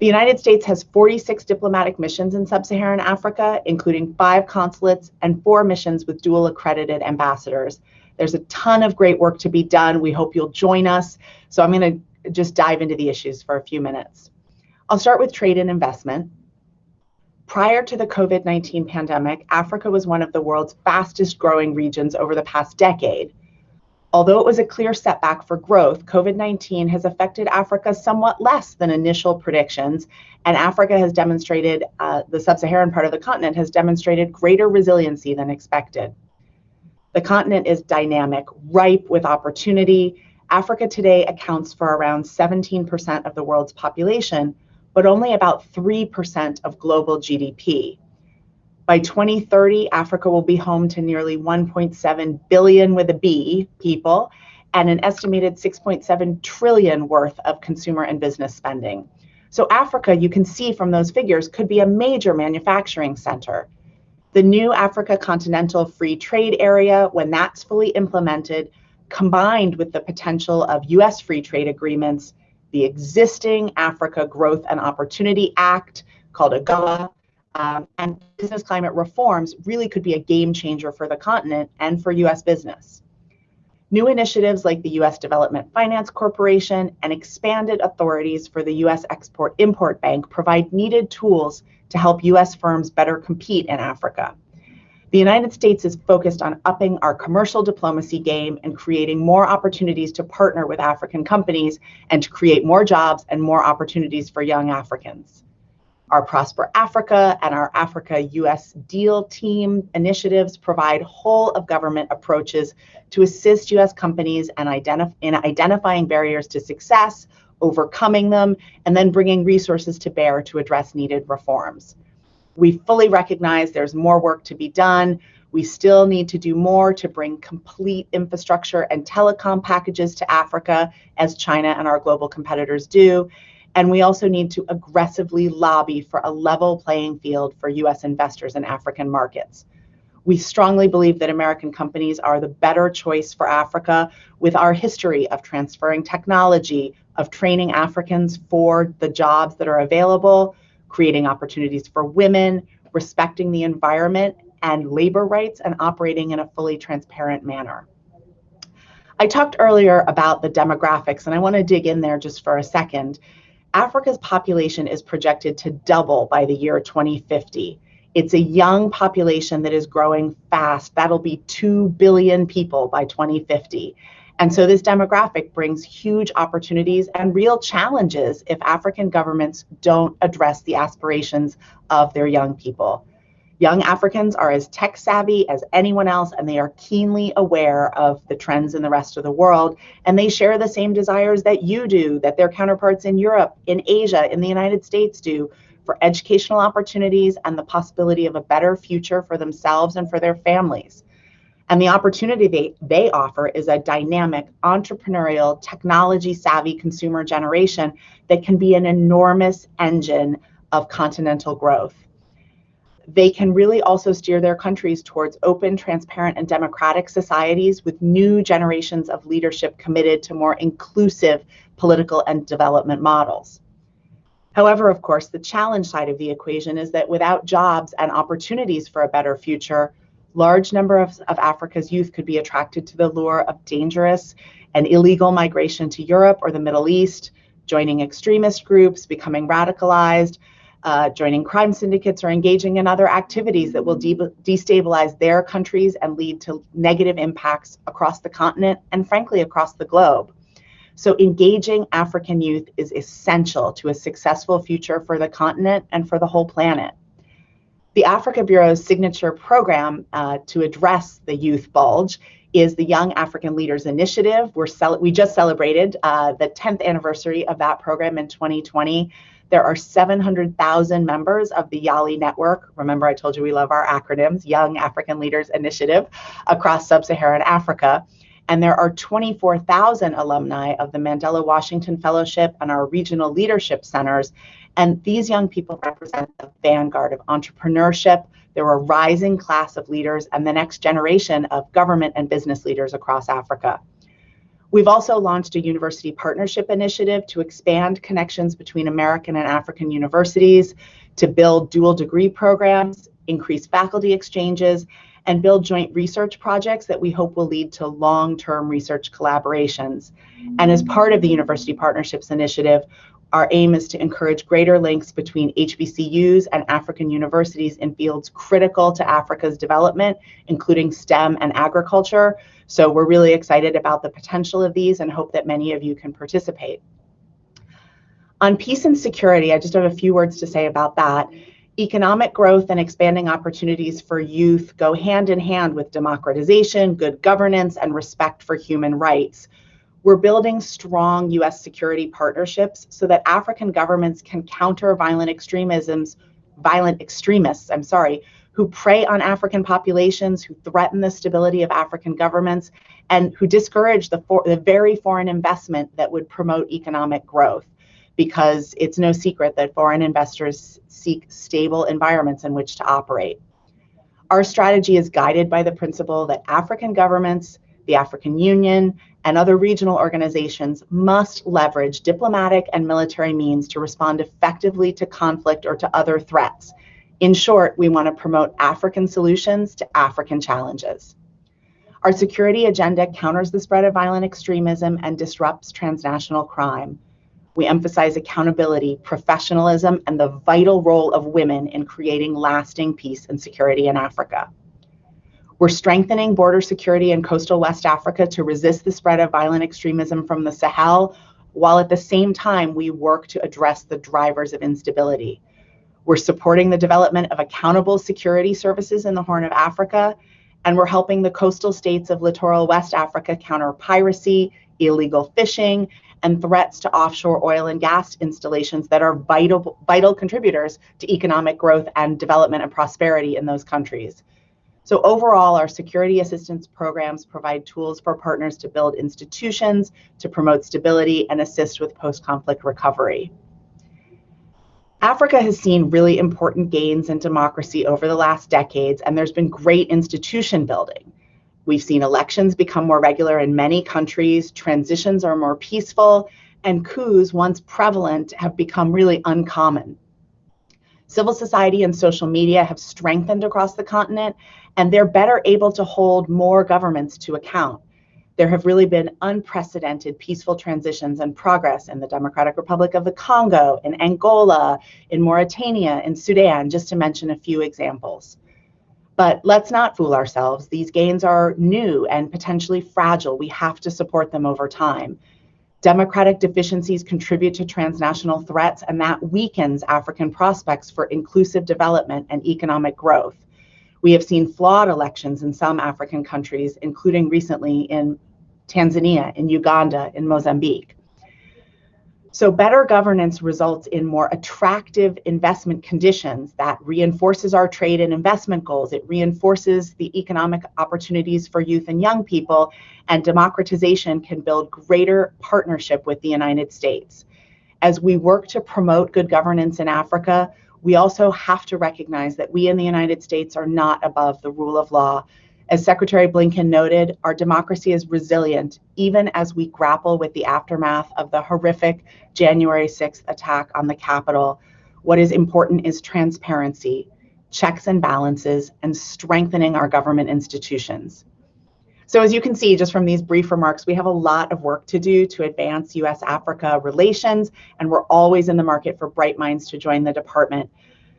The United States has 46 diplomatic missions in sub-Saharan Africa, including five consulates and four missions with dual accredited ambassadors. There's a ton of great work to be done. We hope you'll join us. So I'm going to just dive into the issues for a few minutes. I'll start with trade and investment. Prior to the COVID 19 pandemic, Africa was one of the world's fastest growing regions over the past decade. Although it was a clear setback for growth, COVID 19 has affected Africa somewhat less than initial predictions, and Africa has demonstrated, uh, the sub Saharan part of the continent has demonstrated greater resiliency than expected. The continent is dynamic, ripe with opportunity. Africa today accounts for around 17% of the world's population, but only about 3% of global GDP. By 2030, Africa will be home to nearly 1.7 billion with a B people and an estimated 6.7 trillion worth of consumer and business spending. So Africa, you can see from those figures, could be a major manufacturing center. The new Africa Continental Free Trade Area, when that's fully implemented, combined with the potential of US free trade agreements, the existing Africa Growth and Opportunity Act called AGOA, um, and business climate reforms really could be a game changer for the continent and for US business. New initiatives like the US Development Finance Corporation and expanded authorities for the US Export Import Bank provide needed tools to help US firms better compete in Africa. The United States is focused on upping our commercial diplomacy game and creating more opportunities to partner with African companies and to create more jobs and more opportunities for young Africans. Our Prosper Africa and our Africa US Deal Team initiatives provide whole of government approaches to assist US companies in, identif in identifying barriers to success, overcoming them, and then bringing resources to bear to address needed reforms. We fully recognize there's more work to be done. We still need to do more to bring complete infrastructure and telecom packages to Africa, as China and our global competitors do. And we also need to aggressively lobby for a level playing field for US investors in African markets. We strongly believe that American companies are the better choice for Africa with our history of transferring technology, of training Africans for the jobs that are available, creating opportunities for women, respecting the environment and labor rights, and operating in a fully transparent manner. I talked earlier about the demographics, and I want to dig in there just for a second. Africa's population is projected to double by the year 2050. It's a young population that is growing fast. That'll be 2 billion people by 2050. And so this demographic brings huge opportunities and real challenges if African governments don't address the aspirations of their young people. Young Africans are as tech savvy as anyone else, and they are keenly aware of the trends in the rest of the world. And they share the same desires that you do, that their counterparts in Europe, in Asia, in the United States do for educational opportunities and the possibility of a better future for themselves and for their families. And the opportunity they, they offer is a dynamic, entrepreneurial, technology savvy consumer generation that can be an enormous engine of continental growth. They can really also steer their countries towards open, transparent, and democratic societies with new generations of leadership committed to more inclusive political and development models. However, of course, the challenge side of the equation is that without jobs and opportunities for a better future, large number of, of Africa's youth could be attracted to the lure of dangerous and illegal migration to Europe or the Middle East, joining extremist groups, becoming radicalized, uh, joining crime syndicates, or engaging in other activities that will de destabilize their countries and lead to negative impacts across the continent and, frankly, across the globe. So, engaging African youth is essential to a successful future for the continent and for the whole planet. The Africa Bureau's signature program uh, to address the youth bulge is the Young African Leaders Initiative. We're we just celebrated uh, the 10th anniversary of that program in 2020. There are 700,000 members of the YALI network. Remember, I told you we love our acronyms, Young African Leaders Initiative, across sub Saharan Africa. And there are 24,000 alumni of the Mandela Washington Fellowship and our regional leadership centers and these young people represent the vanguard of entrepreneurship. They're a rising class of leaders and the next generation of government and business leaders across Africa. We've also launched a university partnership initiative to expand connections between American and African universities, to build dual degree programs, increase faculty exchanges, and build joint research projects that we hope will lead to long term research collaborations. And as part of the University Partnerships Initiative, Our aim is to encourage greater links between HBCUs and African universities in fields critical to Africa's development, including STEM and agriculture. So we're really excited about the potential of these and hope that many of you can participate. On peace and security, I just have a few words to say about that. Economic growth and expanding opportunities for youth go hand in hand with democratization, good governance, and respect for human rights. We're building strong US security partnerships so that African governments can counter violent extremisms, violent extremists, I'm sorry, who prey on African populations, who threaten the stability of African governments, and who discourage the, for, the very foreign investment that would promote economic growth. Because it's no secret that foreign investors seek stable environments in which to operate. Our strategy is guided by the principle that African governments, the African Union, and other regional organizations must leverage diplomatic and military means to respond effectively to conflict or to other threats. In short, we want to promote African solutions to African challenges. Our security agenda counters the spread of violent extremism and disrupts transnational crime. We emphasize accountability, professionalism, and the vital role of women in creating lasting peace and security in Africa. We're strengthening border security in coastal West Africa to resist the spread of violent extremism from the Sahel, while at the same time we work to address the drivers of instability. We're supporting the development of accountable security services in the Horn of Africa, and we're helping the coastal states of littoral West Africa counter piracy, illegal fishing, and threats to offshore oil and gas installations that are vital, vital contributors to economic growth and development and prosperity in those countries. So overall, our security assistance programs provide tools for partners to build institutions, to promote stability, and assist with post-conflict recovery. Africa has seen really important gains in democracy over the last decades, and there's been great institution building. We've seen elections become more regular in many countries, transitions are more peaceful, and coups, once prevalent, have become really uncommon. Civil society and social media have strengthened across the continent, and they're better able to hold more governments to account. There have really been unprecedented peaceful transitions and progress in the Democratic Republic of the Congo, in Angola, in Mauritania, in Sudan, just to mention a few examples. But let's not fool ourselves. These gains are new and potentially fragile. We have to support them over time. Democratic deficiencies contribute to transnational threats, and that weakens African prospects for inclusive development and economic growth. We have seen flawed elections in some African countries, including recently in Tanzania, in Uganda, in Mozambique. So better governance results in more attractive investment conditions that reinforces our trade and investment goals. It reinforces the economic opportunities for youth and young people, and democratization can build greater partnership with the United States. As we work to promote good governance in Africa, we also have to recognize that we in the United States are not above the rule of law as Secretary Blinken noted, our democracy is resilient even as we grapple with the aftermath of the horrific January 6th attack on the Capitol. What is important is transparency, checks and balances, and strengthening our government institutions. So as you can see, just from these brief remarks, we have a lot of work to do to advance US-Africa relations, and we're always in the market for bright minds to join the department.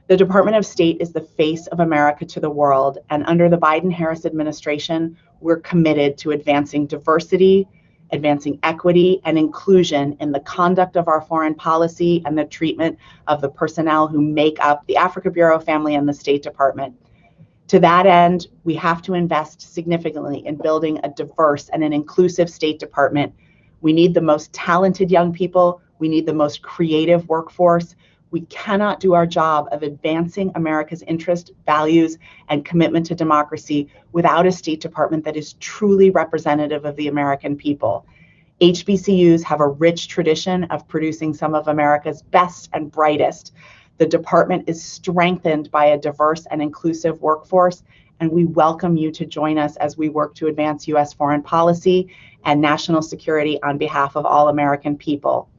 The Department of State is the face of America to the world, and under the Biden Harris administration, we're committed to advancing diversity, advancing equity and inclusion in the conduct of our foreign policy and the treatment of the personnel who make up the Africa Bureau family and the State Department. To that end, we have to invest significantly in building a diverse and an inclusive State Department. We need the most talented young people. We need the most creative workforce. We cannot do our job of advancing America's interest, values, and commitment to democracy without a State Department that is truly representative of the American people. HBCUs have a rich tradition of producing some of America's best and brightest. The department is strengthened by a diverse and inclusive workforce, and we welcome you to join us as we work to advance U.S. foreign policy and national security on behalf of all American people.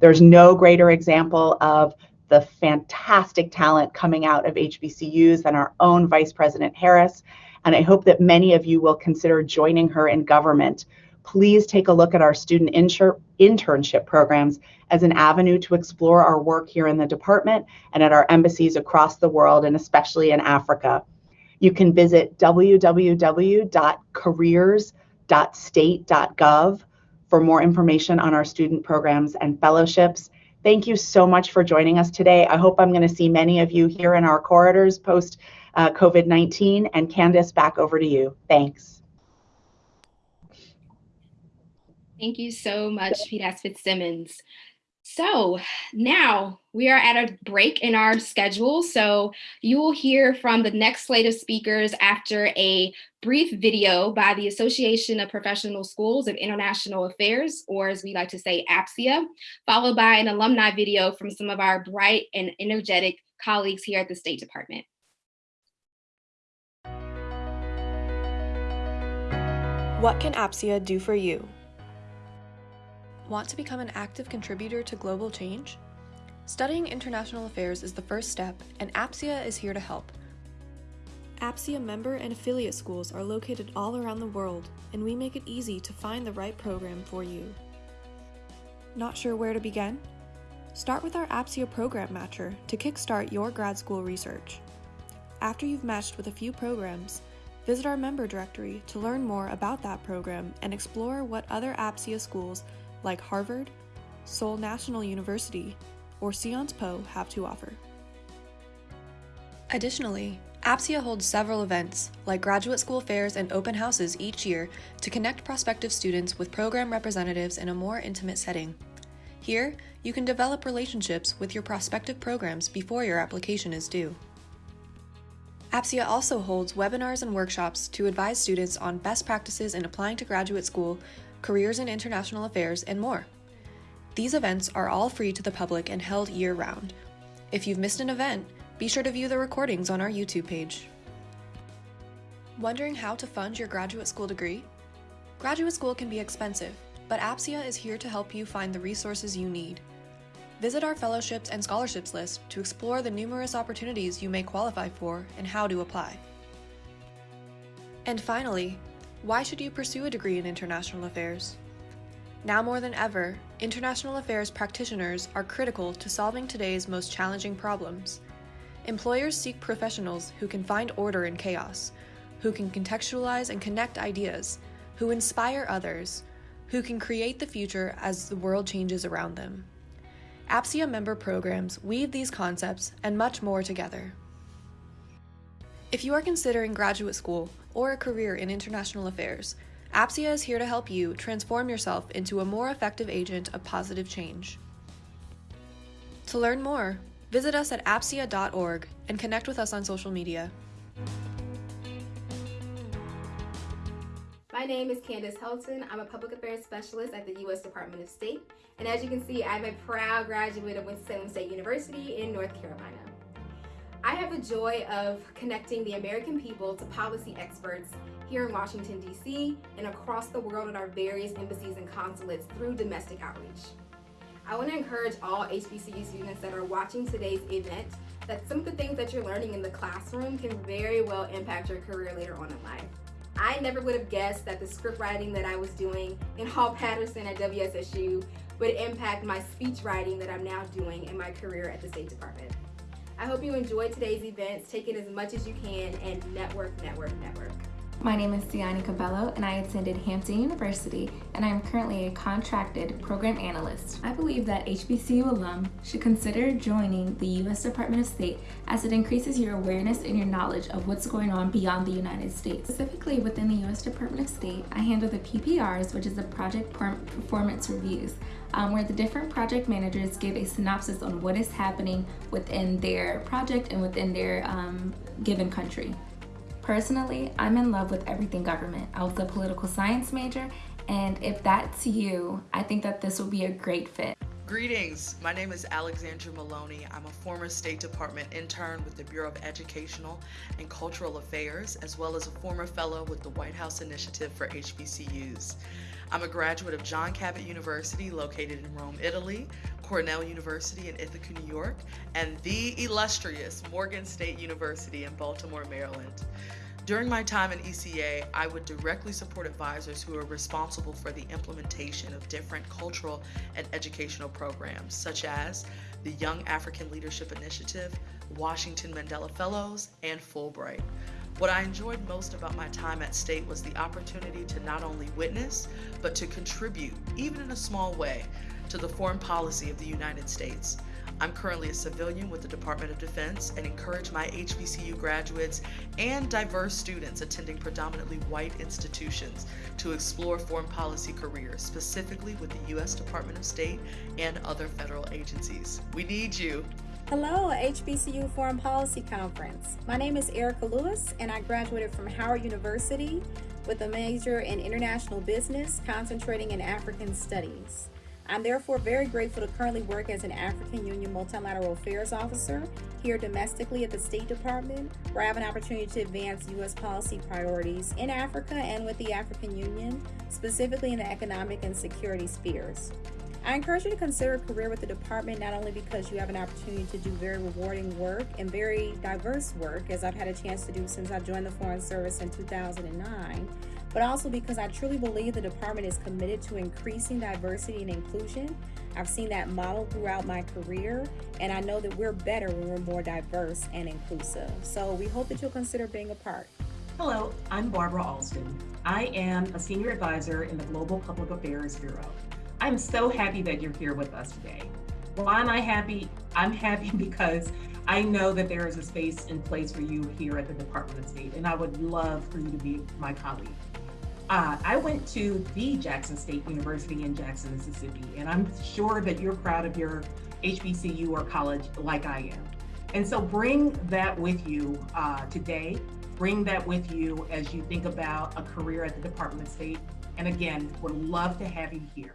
There's no greater example of the fantastic talent coming out of HBCUs than our own Vice President Harris. And I hope that many of you will consider joining her in government. Please take a look at our student inter- internship programs as an avenue to explore our work here in the department and at our embassies across the world and especially in Africa. You can visit www.careers.state.gov for more information on our student programs and fellowships. Thank you so much for joining us today. I hope I'm going to see many of you here in our corridors post uh, COVID 19. And Candace, back over to you. Thanks. Thank you so much, Pete Fitzsimmons. So now we are at a break in our schedule. So you will hear from the next slate of speakers after a brief video by the Association of Professional Schools of International Affairs, or as we like to say, APSIA, followed by an alumni video from some of our bright and energetic colleagues here at the State Department. What can APSIA do for you? Want to become an active contributor to global change? Studying international affairs is the first step, and APSIA is here to help. APSIA member and affiliate schools are located all around the world, and we make it easy to find the right program for you. Not sure where to begin? Start with our APSIA Program Matcher to kickstart your grad school research. After you've matched with a few programs, visit our member directory to learn more about that program and explore what other APSIA schools like Harvard, Seoul National University, or Sciences Po have to offer. Additionally, APSIA holds several events, like graduate school fairs and open houses each year, to connect prospective students with program representatives in a more intimate setting. Here, you can develop relationships with your prospective programs before your application is due. APSIA also holds webinars and workshops to advise students on best practices in applying to graduate school careers in international affairs, and more. These events are all free to the public and held year round. If you've missed an event, be sure to view the recordings on our YouTube page. Wondering how to fund your graduate school degree? Graduate school can be expensive, but APSIA is here to help you find the resources you need. Visit our fellowships and scholarships list to explore the numerous opportunities you may qualify for and how to apply. And finally, why should you pursue a degree in international affairs? Now more than ever, international affairs practitioners are critical to solving today's most challenging problems. Employers seek professionals who can find order in chaos, who can contextualize and connect ideas, who inspire others, who can create the future as the world changes around them. APSIA member programs weave these concepts and much more together. If you are considering graduate school or a career in international affairs, APSIA is here to help you transform yourself into a more effective agent of positive change. To learn more, visit us at apsia.org and connect with us on social media. My name is Candace Helton. I'm a public affairs specialist at the U.S. Department of State. And as you can see, I'm a proud graduate of Winston-Salem State University in North Carolina. I have the joy of connecting the American people to policy experts here in Washington, D.C. and across the world at our various embassies and consulates through domestic outreach. I want to encourage all HBCU students that are watching today's event that some of the things that you're learning in the classroom can very well impact your career later on in life. I never would have guessed that the script writing that I was doing in Hall Patterson at WSSU would impact my speech writing that I'm now doing in my career at the State Department. I hope you enjoyed today's events. Take in as much as you can and network, network, network. My name is Siani Cabello and I attended Hampton University and I am currently a contracted program analyst. I believe that HBCU alum should consider joining the U.S. Department of State as it increases your awareness and your knowledge of what's going on beyond the United States. Specifically within the U.S. Department of State, I handle the PPRs, which is the Project Performance Reviews, um, where the different project managers give a synopsis on what is happening within their project and within their um, given country. Personally, I'm in love with everything government. I was a political science major, and if that's you, I think that this will be a great fit. Greetings, my name is Alexandra Maloney. I'm a former State Department intern with the Bureau of Educational and Cultural Affairs, as well as a former fellow with the White House Initiative for HBCUs. I'm a graduate of John Cabot University, located in Rome, Italy, Cornell University in Ithaca, New York, and the illustrious Morgan State University in Baltimore, Maryland. During my time in ECA, I would directly support advisors who are responsible for the implementation of different cultural and educational programs, such as the Young African Leadership Initiative, Washington Mandela Fellows, and Fulbright. What I enjoyed most about my time at State was the opportunity to not only witness, but to contribute, even in a small way, to the foreign policy of the United States. I'm currently a civilian with the Department of Defense and encourage my HBCU graduates and diverse students attending predominantly white institutions to explore foreign policy careers, specifically with the U.S. Department of State and other federal agencies. We need you. Hello, HBCU Foreign Policy Conference. My name is Erica Lewis, and I graduated from Howard University with a major in international business, concentrating in African studies. I'm therefore very grateful to currently work as an African Union Multilateral Affairs Officer here domestically at the State Department, where I have an opportunity to advance U.S. policy priorities in Africa and with the African Union, specifically in the economic and security spheres. I encourage you to consider a career with the department not only because you have an opportunity to do very rewarding work and very diverse work, as I've had a chance to do since I joined the Foreign Service in 2009, but also because I truly believe the department is committed to increasing diversity and inclusion. I've seen that model throughout my career, and I know that we're better when we're more diverse and inclusive. So we hope that you'll consider being a part. Hello, I'm Barbara Alston. I am a senior advisor in the Global Public Affairs Bureau. I'm so happy that you're here with us today. Why am I happy? I'm happy because I know that there is a space in place for you here at the Department of State, and I would love for you to be my colleague. Uh, I went to the Jackson State University in Jackson, Mississippi, and I'm sure that you're proud of your HBCU or college like I am. And so bring that with you uh, today. Bring that with you as you think about a career at the Department of State. And again, would love to have you here.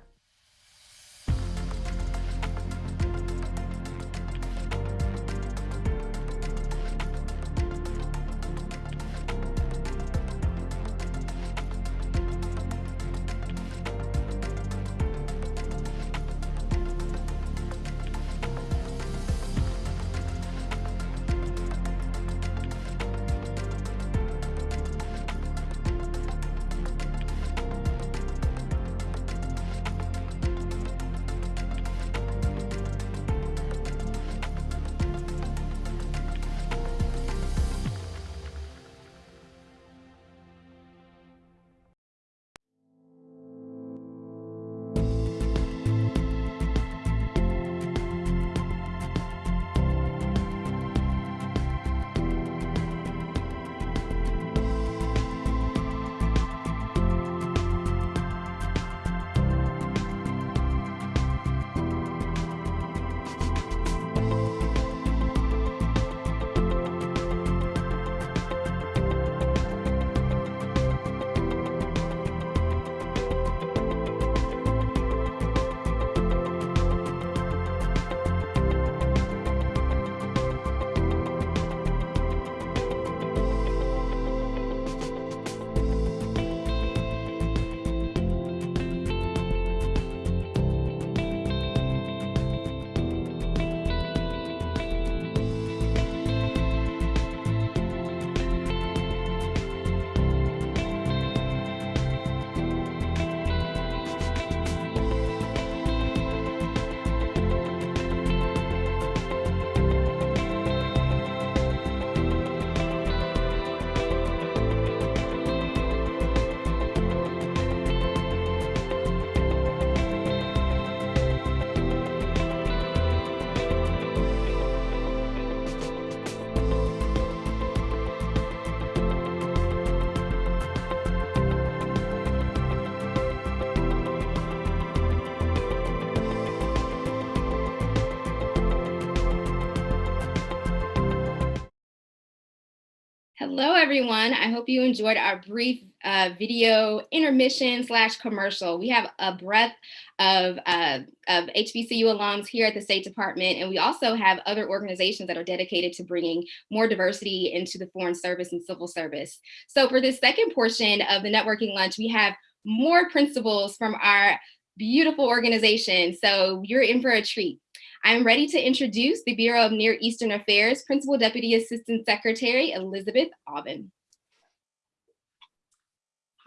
Hello, everyone. I hope you enjoyed our brief uh, video intermission slash commercial. We have a breadth of, uh, of HBCU alums here at the State Department, and we also have other organizations that are dedicated to bringing more diversity into the Foreign Service and Civil Service. So for this second portion of the networking lunch, we have more principals from our beautiful organization. So you're in for a treat. I'm ready to introduce the Bureau of Near Eastern Affairs Principal Deputy Assistant Secretary, Elizabeth Aubin.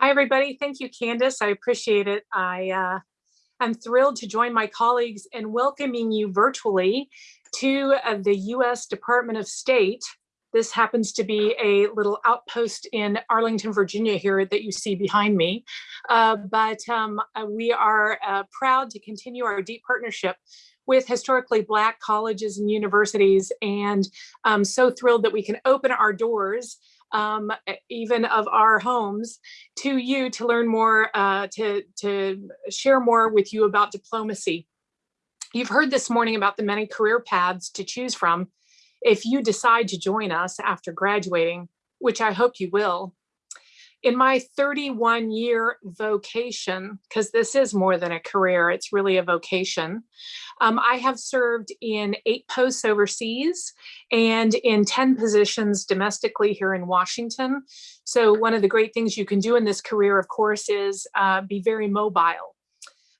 Hi, everybody. Thank you, Candace. I appreciate it. I uh, am thrilled to join my colleagues in welcoming you virtually to uh, the U.S. Department of State. This happens to be a little outpost in Arlington, Virginia here that you see behind me. Uh, but um, uh, we are uh, proud to continue our deep partnership with historically Black colleges and universities and I'm so thrilled that we can open our doors um, even of our homes to you to learn more, uh, to, to share more with you about diplomacy. You've heard this morning about the many career paths to choose from if you decide to join us after graduating, which I hope you will. In my 31 year vocation, because this is more than a career, it's really a vocation, um, I have served in eight posts overseas and in 10 positions domestically here in Washington. So one of the great things you can do in this career, of course, is uh, be very mobile.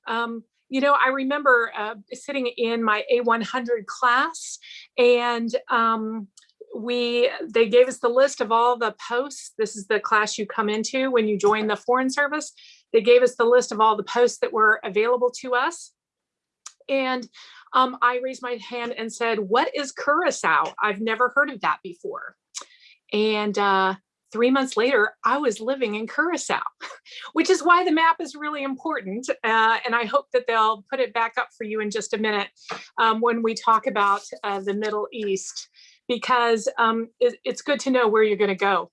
Um, you know, I remember uh, sitting in my A100 class and um, we they gave us the list of all the posts. This is the class you come into when you join the Foreign Service. They gave us the list of all the posts that were available to us. And um, I raised my hand and said, what is Curacao? I've never heard of that before. And uh, three months later, I was living in Curacao, which is why the map is really important. Uh, and I hope that they'll put it back up for you in just a minute um, when we talk about uh, the Middle East, because um, it, it's good to know where you're gonna go.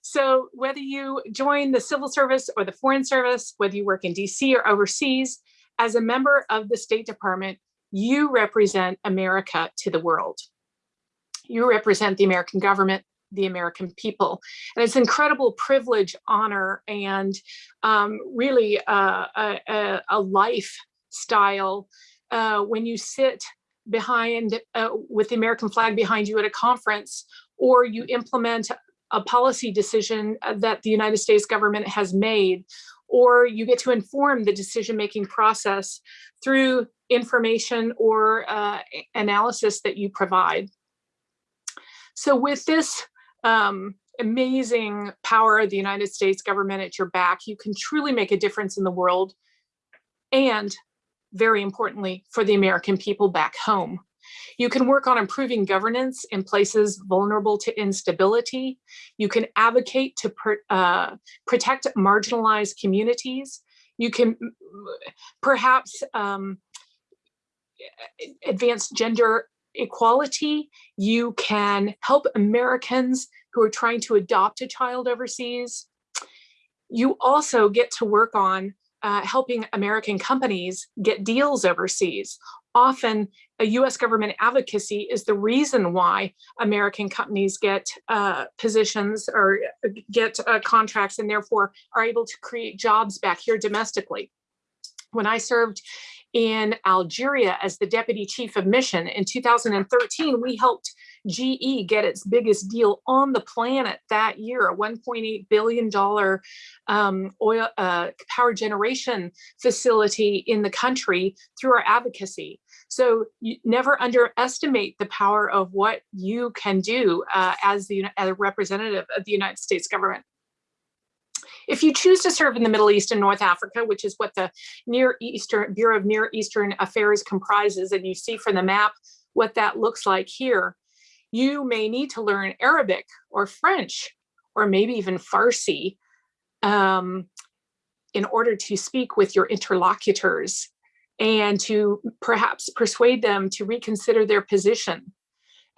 So whether you join the civil service or the foreign service, whether you work in DC or overseas, as a member of the State Department, you represent America to the world. You represent the American government, the American people. And it's incredible privilege, honor, and um, really uh, a, a, lifestyle uh, when you sit behind uh, with the American flag behind you at a conference or you implement a policy decision that the United States government has made or you get to inform the decision-making process through information or uh, analysis that you provide. So with this um, amazing power of the United States government at your back, you can truly make a difference in the world and very importantly, for the American people back home. You can work on improving governance in places vulnerable to instability. You can advocate to uh, protect marginalized communities. You can perhaps um, advance gender equality. You can help Americans who are trying to adopt a child overseas. You also get to work on uh, helping American companies get deals overseas. Often a US government advocacy is the reason why American companies get uh, positions or get uh, contracts and therefore are able to create jobs back here domestically. When I served in Algeria as the deputy chief of mission in 2013, we helped GE get its biggest deal on the planet that year, a $1.8 billion um, oil uh, power generation facility in the country through our advocacy. So never underestimate the power of what you can do uh, as the as a representative of the United States government. If you choose to serve in the Middle East and North Africa, which is what the Near Eastern Bureau of Near Eastern Affairs comprises, and you see from the map what that looks like here, you may need to learn Arabic or French, or maybe even Farsi um, in order to speak with your interlocutors and to perhaps persuade them to reconsider their position.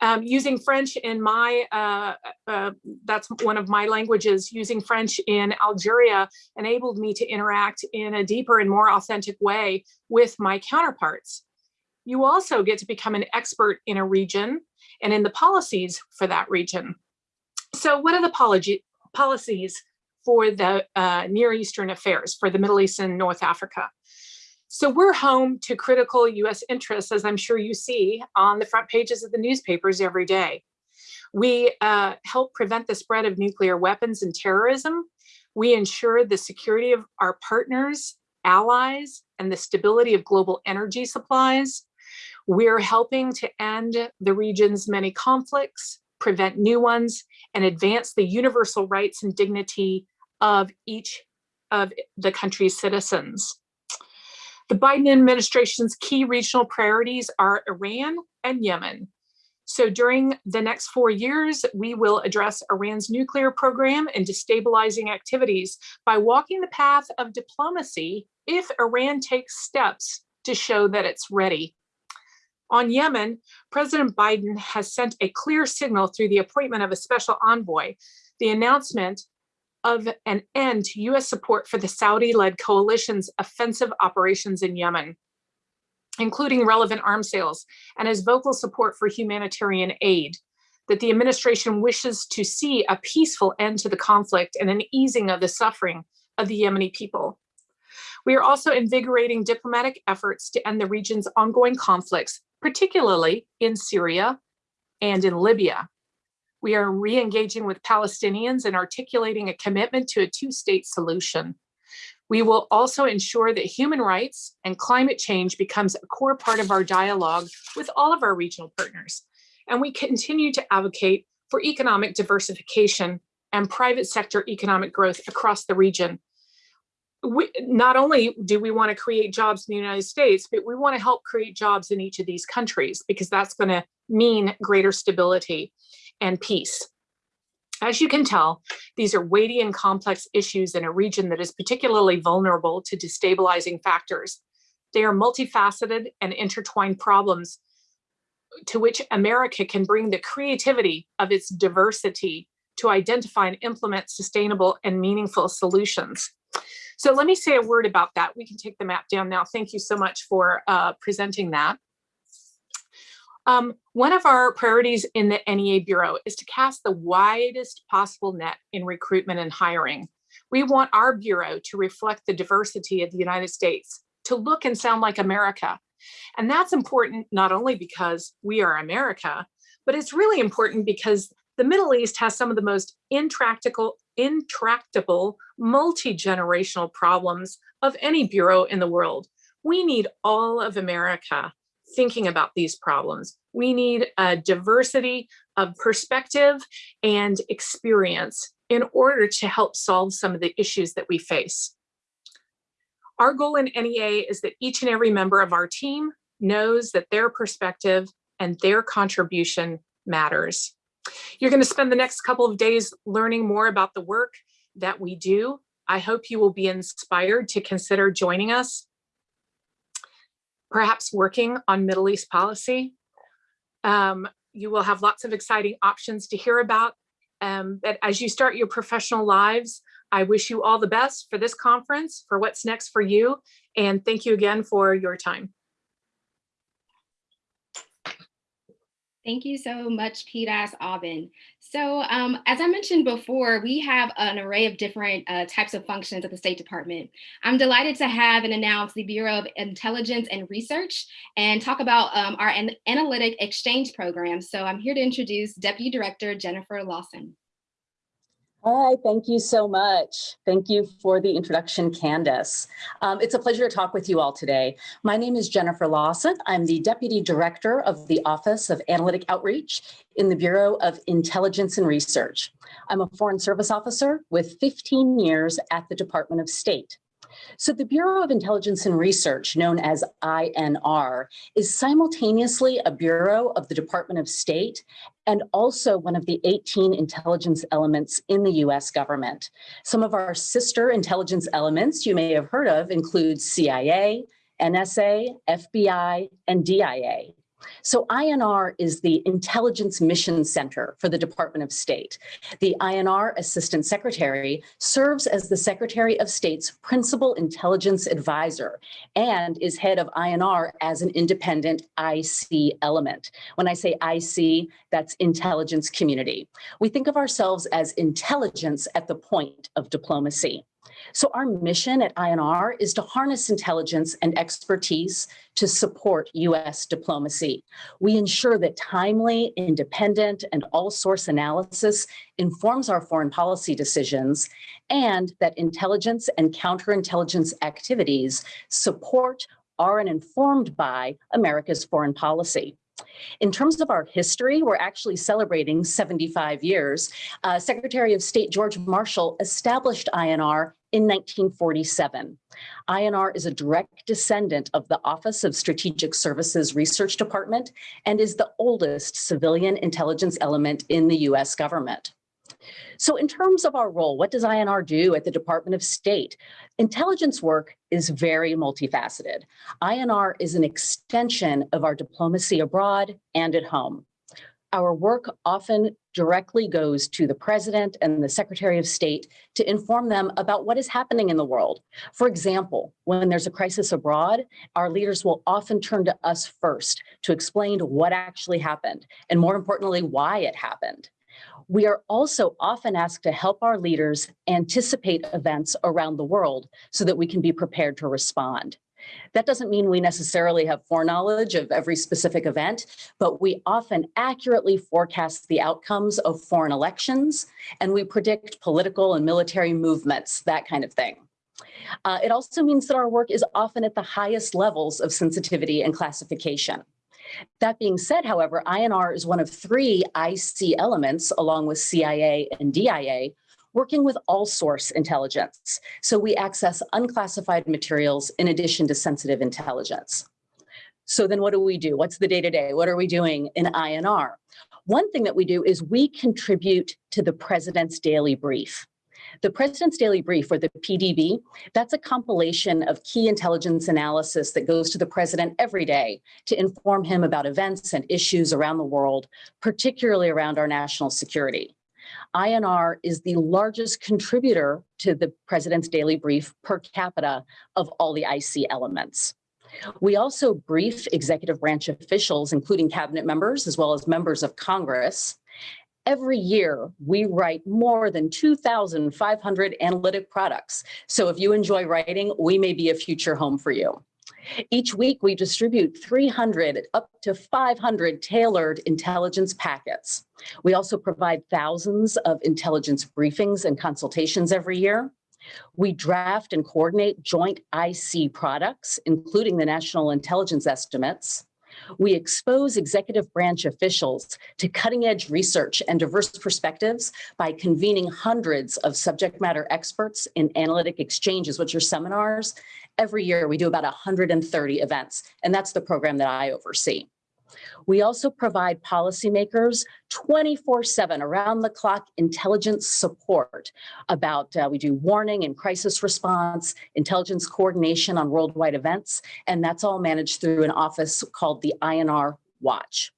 Um, using French in my, uh, uh, that's one of my languages, using French in Algeria enabled me to interact in a deeper and more authentic way with my counterparts. You also get to become an expert in a region and in the policies for that region. So what are the policies for the uh, Near Eastern affairs, for the Middle East and North Africa? So we're home to critical US interests, as I'm sure you see on the front pages of the newspapers every day. We uh, help prevent the spread of nuclear weapons and terrorism. We ensure the security of our partners, allies, and the stability of global energy supplies. We're helping to end the region's many conflicts, prevent new ones, and advance the universal rights and dignity of each of the country's citizens. The Biden administration's key regional priorities are Iran and Yemen. So during the next four years, we will address Iran's nuclear program and destabilizing activities by walking the path of diplomacy if Iran takes steps to show that it's ready. On Yemen, President Biden has sent a clear signal through the appointment of a special envoy, the announcement of an end to US support for the Saudi-led coalition's offensive operations in Yemen including relevant arms sales, and his vocal support for humanitarian aid, that the administration wishes to see a peaceful end to the conflict and an easing of the suffering of the Yemeni people. We are also invigorating diplomatic efforts to end the region's ongoing conflicts, particularly in Syria and in Libya. We are re-engaging with Palestinians and articulating a commitment to a two-state solution. We will also ensure that human rights and climate change becomes a core part of our dialogue with all of our regional partners. And we continue to advocate for economic diversification and private sector economic growth across the region. We, not only do we want to create jobs in the United States, but we want to help create jobs in each of these countries because that's going to mean greater stability and peace. As you can tell, these are weighty and complex issues in a region that is particularly vulnerable to destabilizing factors. They are multifaceted and intertwined problems to which America can bring the creativity of its diversity to identify and implement sustainable and meaningful solutions. So let me say a word about that. We can take the map down now. Thank you so much for uh, presenting that. Um, one of our priorities in the NEA Bureau is to cast the widest possible net in recruitment and hiring. We want our Bureau to reflect the diversity of the United States, to look and sound like America. And that's important not only because we are America, but it's really important because the Middle East has some of the most intractable, intractable multi-generational problems of any bureau in the world. We need all of America thinking about these problems. We need a diversity of perspective and experience in order to help solve some of the issues that we face. Our goal in NEA is that each and every member of our team knows that their perspective and their contribution matters. You're going to spend the next couple of days learning more about the work that we do. I hope you will be inspired to consider joining us perhaps working on Middle East policy. Um, you will have lots of exciting options to hear about. Um, but as you start your professional lives, I wish you all the best for this conference, for what's next for you, and thank you again for your time. Thank you so much, PDAS Aubin. So um, as I mentioned before, we have an array of different uh, types of functions at the State Department. I'm delighted to have and announce the Bureau of Intelligence and Research and talk about um, our an analytic exchange program. So I'm here to introduce Deputy Director Jennifer Lawson. Hi, thank you so much. Thank you for the introduction, Candace. Um, it's a pleasure to talk with you all today. My name is Jennifer Lawson. I'm the Deputy Director of the Office of Analytic Outreach in the Bureau of Intelligence and Research. I'm a Foreign Service Officer with 15 years at the Department of State. So the Bureau of Intelligence and Research, known as INR, is simultaneously a bureau of the Department of State and also one of the 18 intelligence elements in the US government. Some of our sister intelligence elements you may have heard of include CIA, NSA, FBI, and DIA. So INR is the Intelligence Mission Center for the Department of State. The INR Assistant Secretary serves as the Secretary of State's Principal Intelligence Advisor and is head of INR as an independent IC element. When I say IC, that's intelligence community. We think of ourselves as intelligence at the point of diplomacy. So our mission at INR is to harness intelligence and expertise to support US diplomacy. We ensure that timely, independent, and all source analysis informs our foreign policy decisions and that intelligence and counterintelligence activities support are and informed by America's foreign policy. In terms of our history, we're actually celebrating 75 years. Uh, Secretary of State George Marshall established INR in 1947. INR is a direct descendant of the Office of Strategic Services Research Department and is the oldest civilian intelligence element in the US government. So in terms of our role, what does INR do at the Department of State? Intelligence work is very multifaceted. INR is an extension of our diplomacy abroad and at home. Our work often directly goes to the president and the secretary of state to inform them about what is happening in the world. For example, when there's a crisis abroad, our leaders will often turn to us first to explain what actually happened, and more importantly, why it happened. We are also often asked to help our leaders anticipate events around the world so that we can be prepared to respond. That doesn't mean we necessarily have foreknowledge of every specific event, but we often accurately forecast the outcomes of foreign elections, and we predict political and military movements, that kind of thing. Uh, it also means that our work is often at the highest levels of sensitivity and classification. That being said, however, INR is one of three IC elements, along with CIA and DIA, working with all source intelligence. So we access unclassified materials in addition to sensitive intelligence. So then what do we do? What's the day-to-day? -day? What are we doing in INR? One thing that we do is we contribute to the president's daily brief. The President's Daily Brief, or the PDB, that's a compilation of key intelligence analysis that goes to the president every day to inform him about events and issues around the world, particularly around our national security. INR is the largest contributor to the President's Daily Brief per capita of all the IC elements. We also brief executive branch officials, including cabinet members, as well as members of Congress, every year we write more than 2,500 analytic products. So if you enjoy writing, we may be a future home for you. Each week we distribute 300 up to 500 tailored intelligence packets. We also provide thousands of intelligence briefings and consultations every year. We draft and coordinate joint IC products, including the National Intelligence Estimates. We expose executive branch officials to cutting edge research and diverse perspectives by convening hundreds of subject matter experts in analytic exchanges, which are seminars. Every year we do about 130 events, and that's the program that I oversee. We also provide policymakers 24-7 around the clock intelligence support about, uh, we do warning and crisis response, intelligence coordination on worldwide events, and that's all managed through an office called the INR Watch.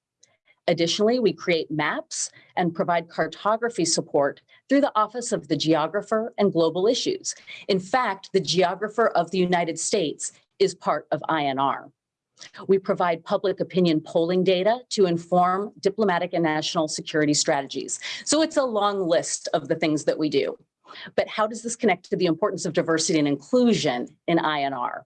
Additionally, we create maps and provide cartography support through the Office of the Geographer and Global Issues. In fact, the Geographer of the United States is part of INR. We provide public opinion polling data to inform diplomatic and national security strategies. So it's a long list of the things that we do. But how does this connect to the importance of diversity and inclusion in INR?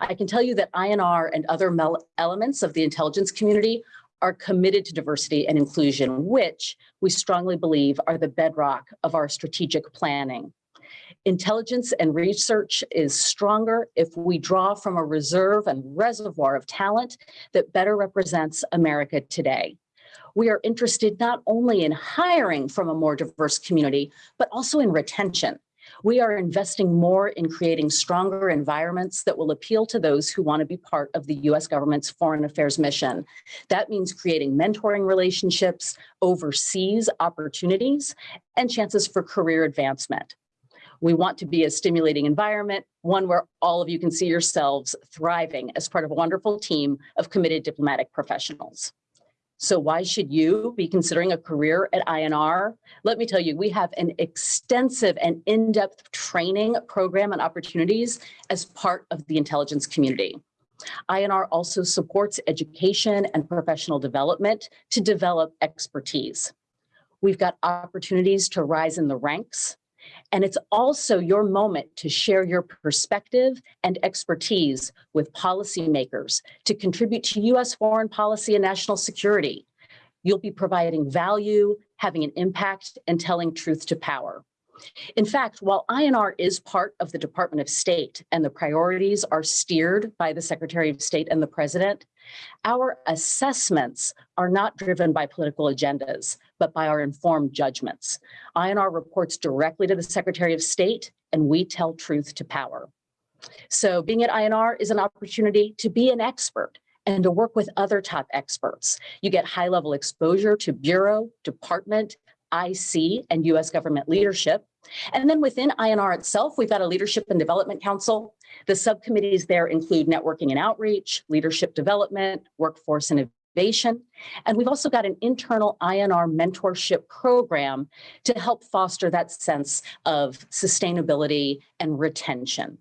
I can tell you that INR and other elements of the intelligence community are committed to diversity and inclusion, which we strongly believe are the bedrock of our strategic planning. Intelligence and research is stronger if we draw from a reserve and reservoir of talent that better represents America today. We are interested not only in hiring from a more diverse community, but also in retention. We are investing more in creating stronger environments that will appeal to those who want to be part of the US government's foreign affairs mission. That means creating mentoring relationships, overseas opportunities, and chances for career advancement. We want to be a stimulating environment, one where all of you can see yourselves thriving as part of a wonderful team of committed diplomatic professionals. So why should you be considering a career at INR? Let me tell you, we have an extensive and in-depth training program and opportunities as part of the intelligence community. INR also supports education and professional development to develop expertise. We've got opportunities to rise in the ranks, and it's also your moment to share your perspective and expertise with policymakers to contribute to US foreign policy and national security. You'll be providing value, having an impact, and telling truth to power. In fact, while INR is part of the Department of State and the priorities are steered by the Secretary of State and the President, our assessments are not driven by political agendas, but by our informed judgments. INR reports directly to the Secretary of State and we tell truth to power. So being at INR is an opportunity to be an expert and to work with other top experts. You get high level exposure to bureau, department, IC, and US government leadership. And then within INR itself, we've got a leadership and development council. The subcommittees there include networking and outreach, leadership development, workforce And we've also got an internal INR mentorship program to help foster that sense of sustainability and retention.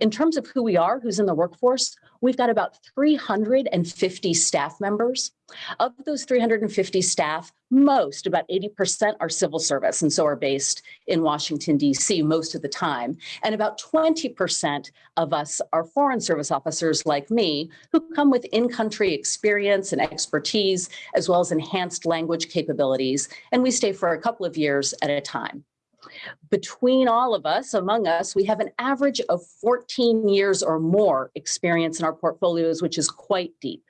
In terms of who we are, who's in the workforce, we've got about 350 staff members. Of those 350 staff, most, about 80% are civil service and so are based in Washington, DC most of the time. And about 20% of us are foreign service officers like me who come with in-country experience and expertise, as well as enhanced language capabilities. And we stay for a couple of years at a time. Between all of us, among us, we have an average of 14 years or more experience in our portfolios, which is quite deep.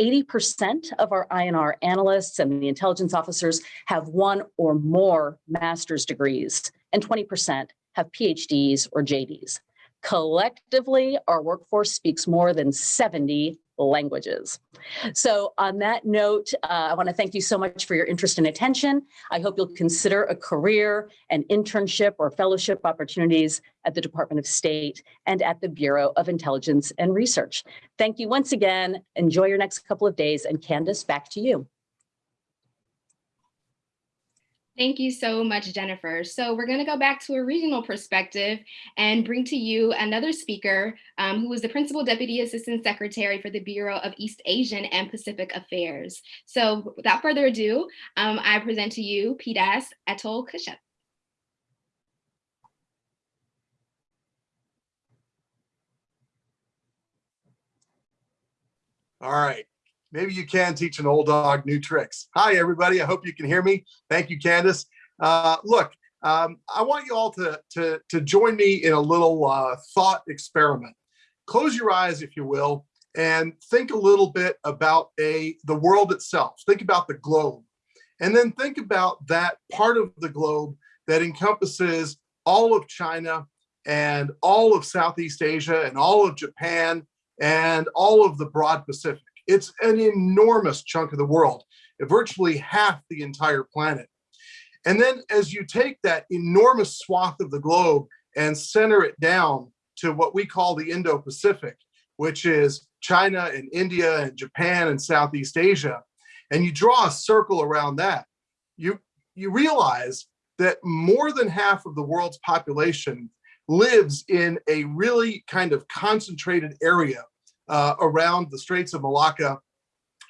80% of our INR analysts and the intelligence officers have one or more master's degrees, and 20% have PhDs or JDs. Collectively, our workforce speaks more than 70 languages. So on that note, uh, I want to thank you so much for your interest and attention. I hope you'll consider a career, an internship or fellowship opportunities at the Department of State and at the Bureau of Intelligence and Research. Thank you once again. Enjoy your next couple of days and Candace, back to you. Thank you so much, Jennifer. So we're going to go back to a regional perspective and bring to you another speaker um, who is the Principal Deputy Assistant Secretary for the Bureau of East Asian and Pacific Affairs. So without further ado, um, I present to you PDAS Atul Kashyap. All right maybe you can teach an old dog new tricks. Hi, everybody. I hope you can hear me. Thank you, Candace. Uh, look, um, I want you all to, to, to join me in a little uh, thought experiment. Close your eyes, if you will, and think a little bit about a the world itself. Think about the globe. And then think about that part of the globe that encompasses all of China and all of Southeast Asia and all of Japan and all of the broad Pacific. It's an enormous chunk of the world, virtually half the entire planet. And then as you take that enormous swath of the globe and center it down to what we call the Indo-Pacific, which is China and India and Japan and Southeast Asia, and you draw a circle around that, you, you realize that more than half of the world's population lives in a really kind of concentrated area uh, around the Straits of Malacca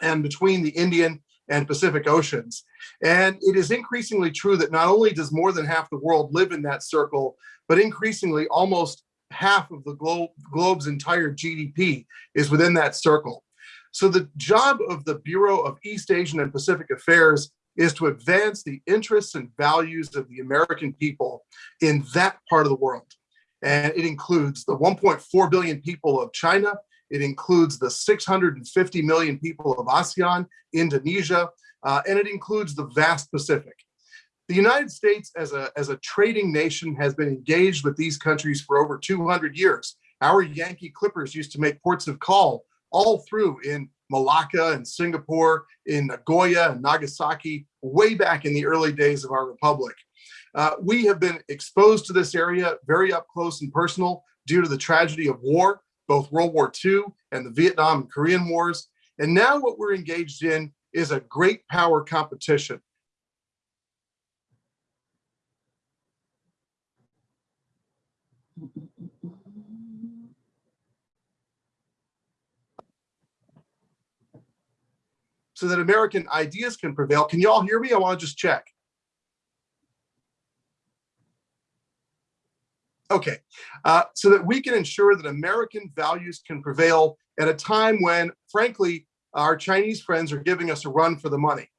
and between the Indian and Pacific Oceans. And it is increasingly true that not only does more than half the world live in that circle, but increasingly almost half of the globe, globe's entire GDP is within that circle. So the job of the Bureau of East Asian and Pacific Affairs is to advance the interests and values of the American people in that part of the world. And it includes the 1.4 billion people of China, it includes the 650 million people of ASEAN, Indonesia, uh, and it includes the vast Pacific. The United States as a, as a trading nation has been engaged with these countries for over 200 years. Our Yankee Clippers used to make ports of call all through in Malacca and Singapore, in Nagoya and Nagasaki, way back in the early days of our republic. Uh, we have been exposed to this area very up close and personal due to the tragedy of war both World War II and the Vietnam and Korean Wars. And now what we're engaged in is a great power competition. So that American ideas can prevail. Can you all hear me? I want to just check. Okay, uh, so that we can ensure that American values can prevail at a time when, frankly, our Chinese friends are giving us a run for the money.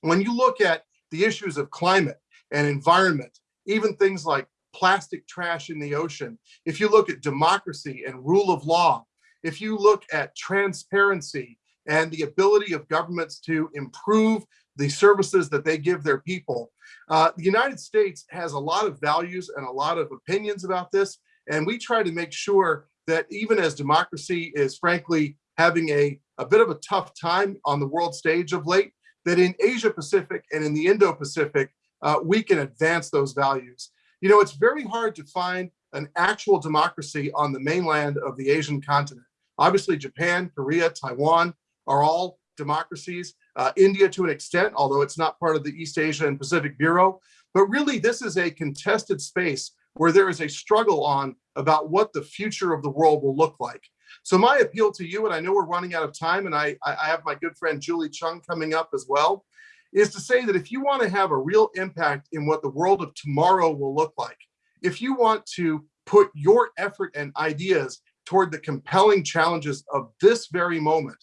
When you look at the issues of climate and environment even things like plastic trash in the ocean, if you look at democracy and rule of law, if you look at transparency and the ability of governments to improve the services that they give their people, uh, the United States has a lot of values and a lot of opinions about this. And we try to make sure that even as democracy is frankly having a, a bit of a tough time on the world stage of late, that in Asia Pacific and in the Indo-Pacific, uh, we can advance those values. You know, it's very hard to find an actual democracy on the mainland of the Asian continent. Obviously, Japan, Korea, Taiwan are all democracies. Uh, India to an extent, although it's not part of the East Asia and Pacific Bureau. But really, this is a contested space where there is a struggle on about what the future of the world will look like. So my appeal to you, and I know we're running out of time, and I, I have my good friend Julie Chung coming up as well, is to say that if you want to have a real impact in what the world of tomorrow will look like, if you want to put your effort and ideas toward the compelling challenges of this very moment,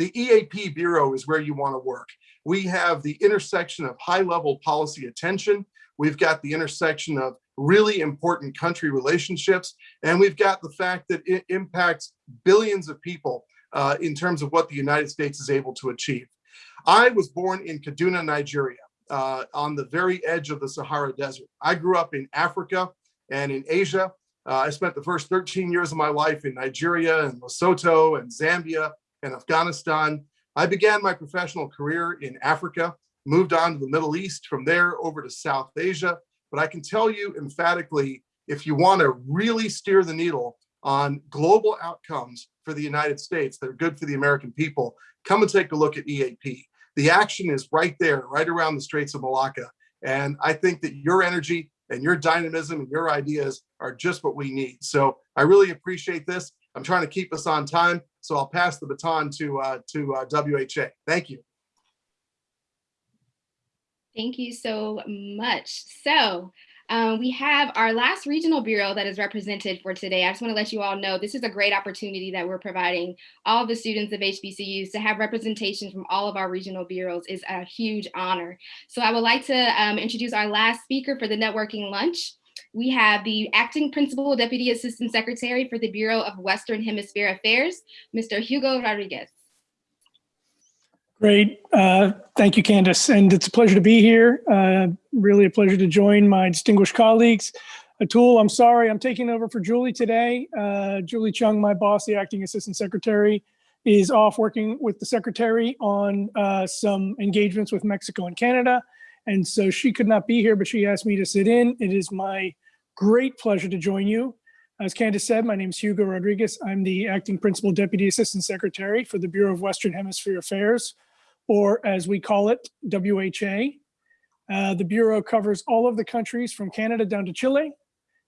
the EAP Bureau is where you want to work. We have the intersection of high level policy attention. We've got the intersection of really important country relationships. And we've got the fact that it impacts billions of people uh, in terms of what the United States is able to achieve. I was born in Kaduna, Nigeria, uh, on the very edge of the Sahara Desert. I grew up in Africa and in Asia. Uh, I spent the first 13 years of my life in Nigeria and Lesotho and Zambia and Afghanistan. I began my professional career in Africa, moved on to the Middle East, from there over to South Asia, but I can tell you emphatically, if you want to really steer the needle on global outcomes for the United States that are good for the American people, come and take a look at EAP. The action is right there, right around the Straits of Malacca. And I think that your energy and your dynamism and your ideas are just what we need. So I really appreciate this. I'm trying to keep us on time, so I'll pass the baton to uh, to uh, WHA. Thank you. Thank you so much. So um, we have our last regional bureau that is represented for today. I just want to let you all know this is a great opportunity that we're providing all the students of HBCUs to have representation from all of our regional bureaus is a huge honor. So I would like to um, introduce our last speaker for the networking lunch. We have the acting principal deputy assistant secretary for the Bureau of Western Hemisphere Affairs, Mr. Hugo Rodriguez. Great. Uh, thank you, Candace. And it's a pleasure to be here. Uh, really a pleasure to join my distinguished colleagues. Atul, I'm sorry, I'm taking over for Julie today. Uh, Julie Chung, my boss, the acting assistant secretary, is off working with the secretary on uh, some engagements with Mexico and Canada. And so she could not be here, but she asked me to sit in. It is my great pleasure to join you. As Candace said, my name is Hugo Rodriguez. I'm the acting principal deputy assistant secretary for the Bureau of Western Hemisphere Affairs or as we call it, WHA. Uh, the Bureau covers all of the countries from Canada down to Chile,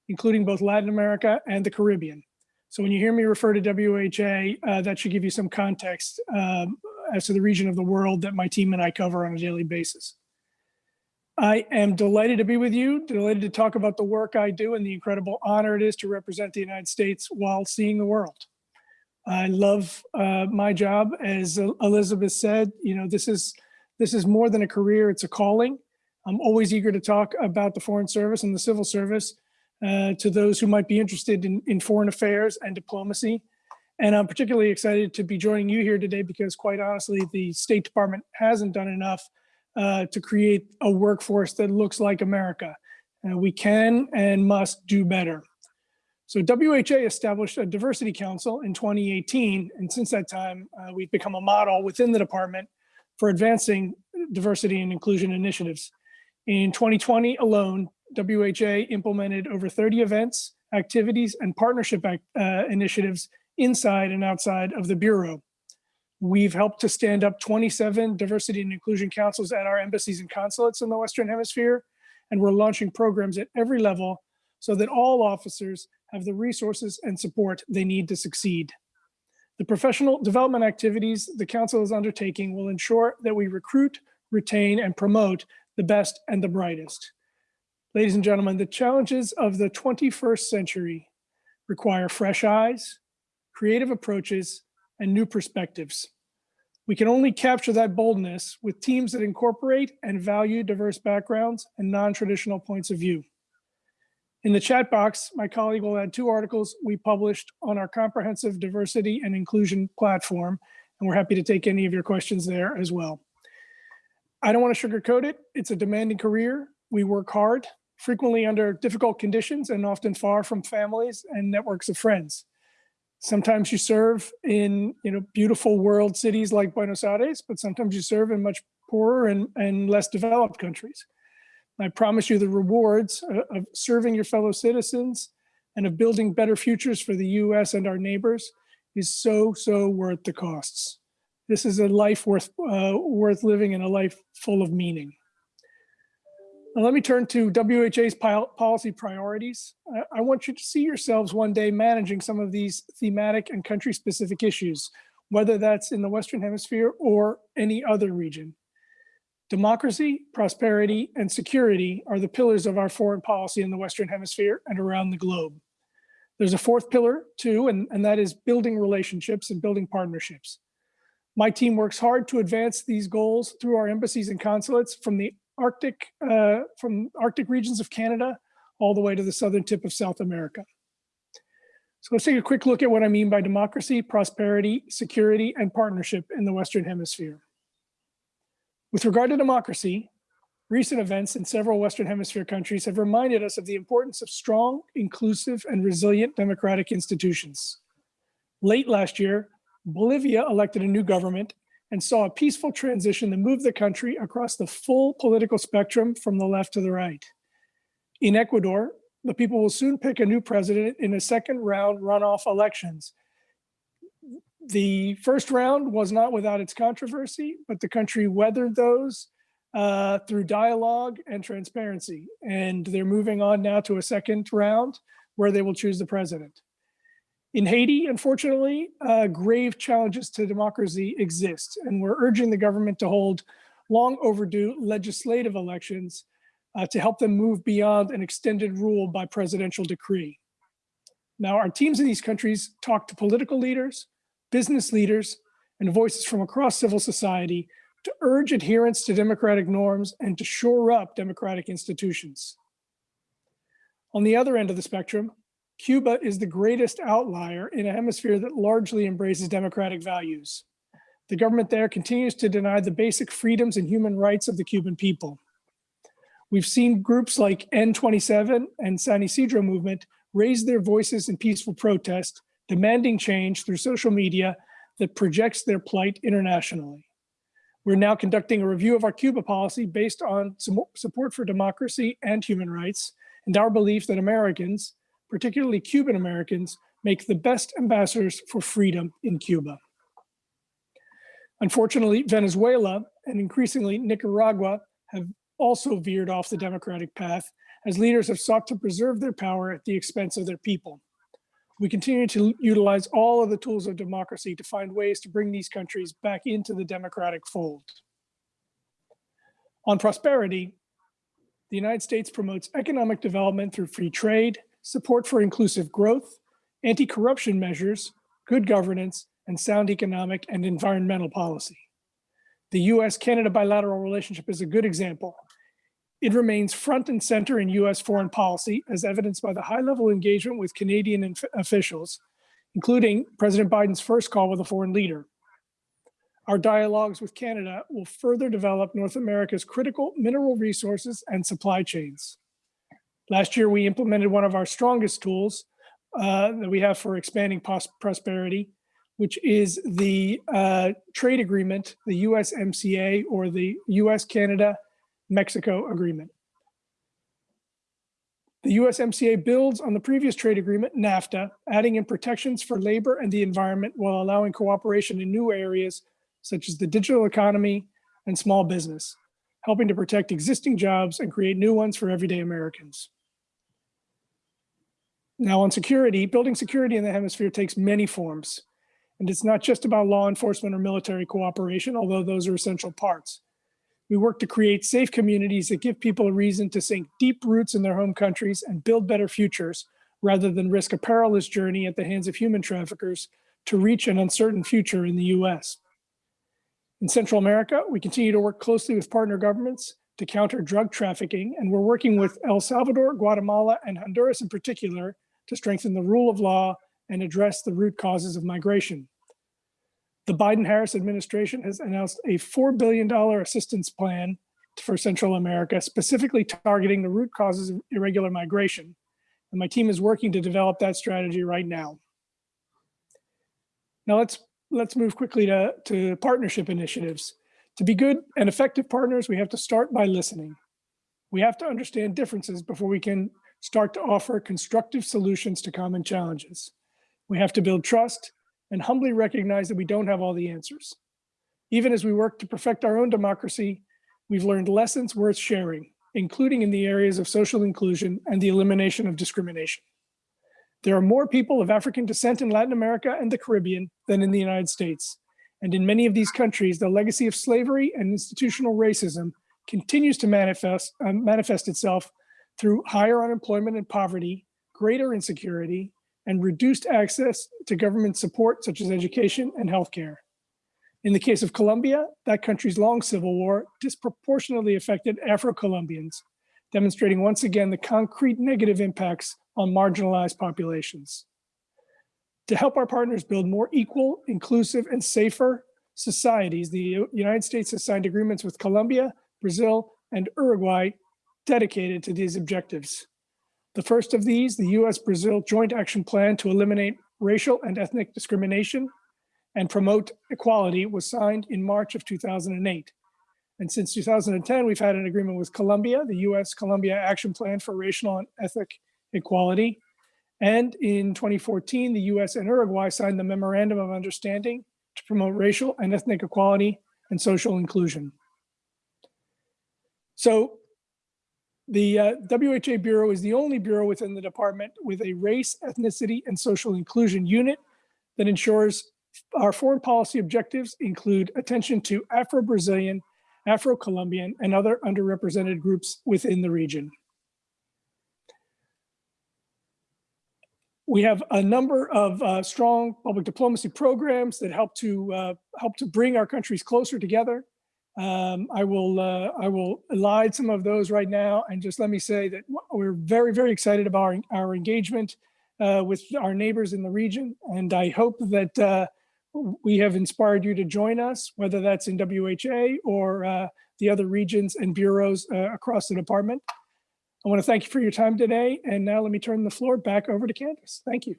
including both Latin America and the Caribbean. So when you hear me refer to WHA, uh, that should give you some context um, as to the region of the world that my team and I cover on a daily basis. I am delighted to be with you, delighted to talk about the work I do and the incredible honor it is to represent the United States while seeing the world. I love uh, my job. As Elizabeth said, you know, this is this is more than a career, it's a calling. I'm always eager to talk about the Foreign Service and the Civil Service uh, to those who might be interested in, in foreign affairs and diplomacy. And I'm particularly excited to be joining you here today because quite honestly, the State Department hasn't done enough uh, to create a workforce that looks like America. We can and must do better. So WHA established a diversity council in 2018, and since that time, uh, we've become a model within the department for advancing diversity and inclusion initiatives. In 2020 alone, WHA implemented over 30 events, activities, and partnership act, uh, initiatives inside and outside of the Bureau. We've helped to stand up 27 diversity and inclusion councils at our embassies and consulates in the Western Hemisphere, and we're launching programs at every level so that all officers have the resources and support they need to succeed. The professional development activities the Council is undertaking will ensure that we recruit, retain, and promote the best and the brightest. Ladies and gentlemen, the challenges of the 21st century require fresh eyes, creative approaches, and new perspectives. We can only capture that boldness with teams that incorporate and value diverse backgrounds and non-traditional points of view. In the chat box, my colleague will add two articles we published on our comprehensive diversity and inclusion platform, and we're happy to take any of your questions there as well. I don't want to sugarcoat it. It's a demanding career. We work hard, frequently under difficult conditions and often far from families and networks of friends. Sometimes you serve in you know beautiful world cities like Buenos Aires, but sometimes you serve in much poorer and, and less developed countries. I promise you the rewards of serving your fellow citizens and of building better futures for the US and our neighbors is so, so worth the costs. This is a life worth, uh, worth living and a life full of meaning. Let me turn to WHA's policy priorities. I, I want you to see yourselves one day managing some of these thematic and country specific issues, whether that's in the Western Hemisphere or any other region. Democracy, prosperity, and security are the pillars of our foreign policy in the Western Hemisphere and around the globe. There's a fourth pillar too, and, and that is building relationships and building partnerships. My team works hard to advance these goals through our embassies and consulates from the Arctic, uh, from Arctic regions of Canada all the way to the southern tip of South America. So let's take a quick look at what I mean by democracy, prosperity, security, and partnership in the Western Hemisphere. With regard to democracy, recent events in several Western Hemisphere countries have reminded us of the importance of strong, inclusive, and resilient democratic institutions. Late last year, Bolivia elected a new government and saw a peaceful transition that moved the country across the full political spectrum from the left to the right. In Ecuador, the people will soon pick a new president in a second round runoff elections. The first round was not without its controversy, but the country weathered those uh, through dialogue and transparency. And they're moving on now to a second round where they will choose the president. In Haiti, unfortunately, uh, grave challenges to democracy exist, and we're urging the government to hold long overdue legislative elections uh, to help them move beyond an extended rule by presidential decree. Now, our teams in these countries talk to political leaders, business leaders, and voices from across civil society to urge adherence to democratic norms and to shore up democratic institutions. On the other end of the spectrum, Cuba is the greatest outlier in a hemisphere that largely embraces democratic values. The government there continues to deny the basic freedoms and human rights of the Cuban people. We've seen groups like N27 and San Isidro movement raise their voices in peaceful protest, demanding change through social media that projects their plight internationally. We're now conducting a review of our Cuba policy based on support for democracy and human rights, and our belief that Americans, particularly Cuban Americans, make the best ambassadors for freedom in Cuba. Unfortunately, Venezuela and increasingly Nicaragua have also veered off the democratic path as leaders have sought to preserve their power at the expense of their people. We continue to utilize all of the tools of democracy to find ways to bring these countries back into the democratic fold. On prosperity, the United States promotes economic development through free trade, support for inclusive growth, anti-corruption measures, good governance, and sound economic and environmental policy. The US-Canada bilateral relationship is a good example. It remains front and center in US foreign policy as evidenced by the high level engagement with Canadian officials, including President Biden's first call with a foreign leader. Our dialogues with Canada will further develop North America's critical mineral resources and supply chains. Last year, we implemented one of our strongest tools uh, that we have for expanding prosperity, which is the uh, trade agreement, the USMCA or the US-Canada-Mexico agreement. The USMCA builds on the previous trade agreement, NAFTA, adding in protections for labor and the environment while allowing cooperation in new areas such as the digital economy and small business helping to protect existing jobs and create new ones for everyday Americans. Now on security, building security in the hemisphere takes many forms. And it's not just about law enforcement or military cooperation, although those are essential parts. We work to create safe communities that give people a reason to sink deep roots in their home countries and build better futures, rather than risk a perilous journey at the hands of human traffickers to reach an uncertain future in the US. In Central America, we continue to work closely with partner governments to counter drug trafficking, and we're working with El Salvador, Guatemala, and Honduras in particular to strengthen the rule of law and address the root causes of migration. The Biden-Harris administration has announced a $4 billion assistance plan for Central America, specifically targeting the root causes of irregular migration. And my team is working to develop that strategy right now. Now let's let's move quickly to, to partnership initiatives. To be good and effective partners, we have to start by listening. We have to understand differences before we can start to offer constructive solutions to common challenges. We have to build trust and humbly recognize that we don't have all the answers. Even as we work to perfect our own democracy, we've learned lessons worth sharing, including in the areas of social inclusion and the elimination of discrimination. There are more people of African descent in Latin America and the Caribbean than in the United States. And in many of these countries, the legacy of slavery and institutional racism continues to manifest, uh, manifest itself through higher unemployment and poverty, greater insecurity, and reduced access to government support such as education and healthcare. In the case of Colombia, that country's long civil war disproportionately affected Afro-Colombians, demonstrating once again the concrete negative impacts on marginalized populations. To help our partners build more equal, inclusive, and safer societies, the United States has signed agreements with Colombia, Brazil, and Uruguay dedicated to these objectives. The first of these, the US-Brazil Joint Action Plan to eliminate racial and ethnic discrimination and promote equality was signed in March of 2008. And since 2010, we've had an agreement with Colombia, the US-Colombia Action Plan for Racial and Ethnic Equality. And in 2014, the US and Uruguay signed the Memorandum of Understanding to promote racial and ethnic equality and social inclusion. So the uh, WHA Bureau is the only bureau within the department with a race, ethnicity, and social inclusion unit that ensures our foreign policy objectives include attention to Afro-Brazilian, Afro-Colombian, and other underrepresented groups within the region. We have a number of uh, strong public diplomacy programs that help to uh, help to bring our countries closer together. Um, I will uh, I will elide some of those right now and just let me say that we're very very excited about our, our engagement uh, with our neighbors in the region and I hope that uh, we have inspired you to join us whether that's in WHA or uh, the other regions and bureaus across the department. I want to thank you for your time today. And now let me turn the floor back over to Candace. Thank you.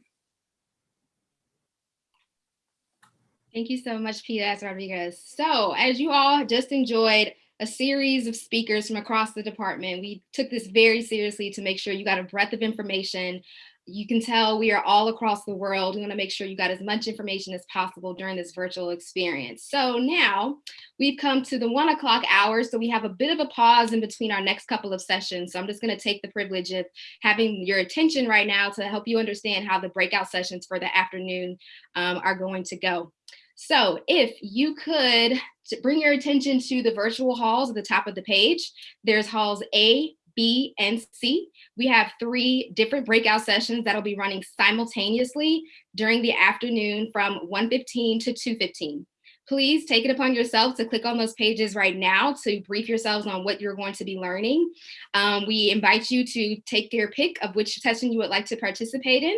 Thank you so much, Peter Rodriguez. So as you all just enjoyed a series of speakers from across the department, we took this very seriously to make sure you got a breadth of information you can tell we are all across the world. We want to make sure you got as much information as possible during this virtual experience. So now we've come to the one o'clock hour. So we have a bit of a pause in between our next couple of sessions. So I'm just going to take the privilege of having your attention right now to help you understand how the breakout sessions for the afternoon um, are going to go. So if you could bring your attention to the virtual halls at the top of the page, there's halls A, B, and C. We have three different breakout sessions that'll be running simultaneously during the afternoon from 1.15 to 2.15. Please take it upon yourself to click on those pages right now to brief yourselves on what you're going to be learning. Um, we invite you to take your pick of which session you would like to participate in.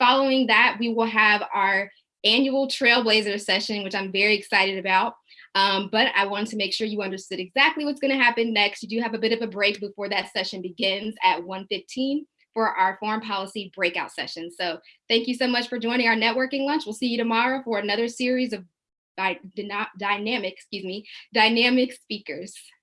Following that, we will have our annual Trailblazer session, which I'm very excited about. Um, but I wanted to make sure you understood exactly what's gonna happen next. You do have a bit of a break before that session begins at 1.15 for our foreign policy breakout session. So thank you so much for joining our networking lunch. We'll see you tomorrow for another series of dynamic, excuse me, dynamic speakers.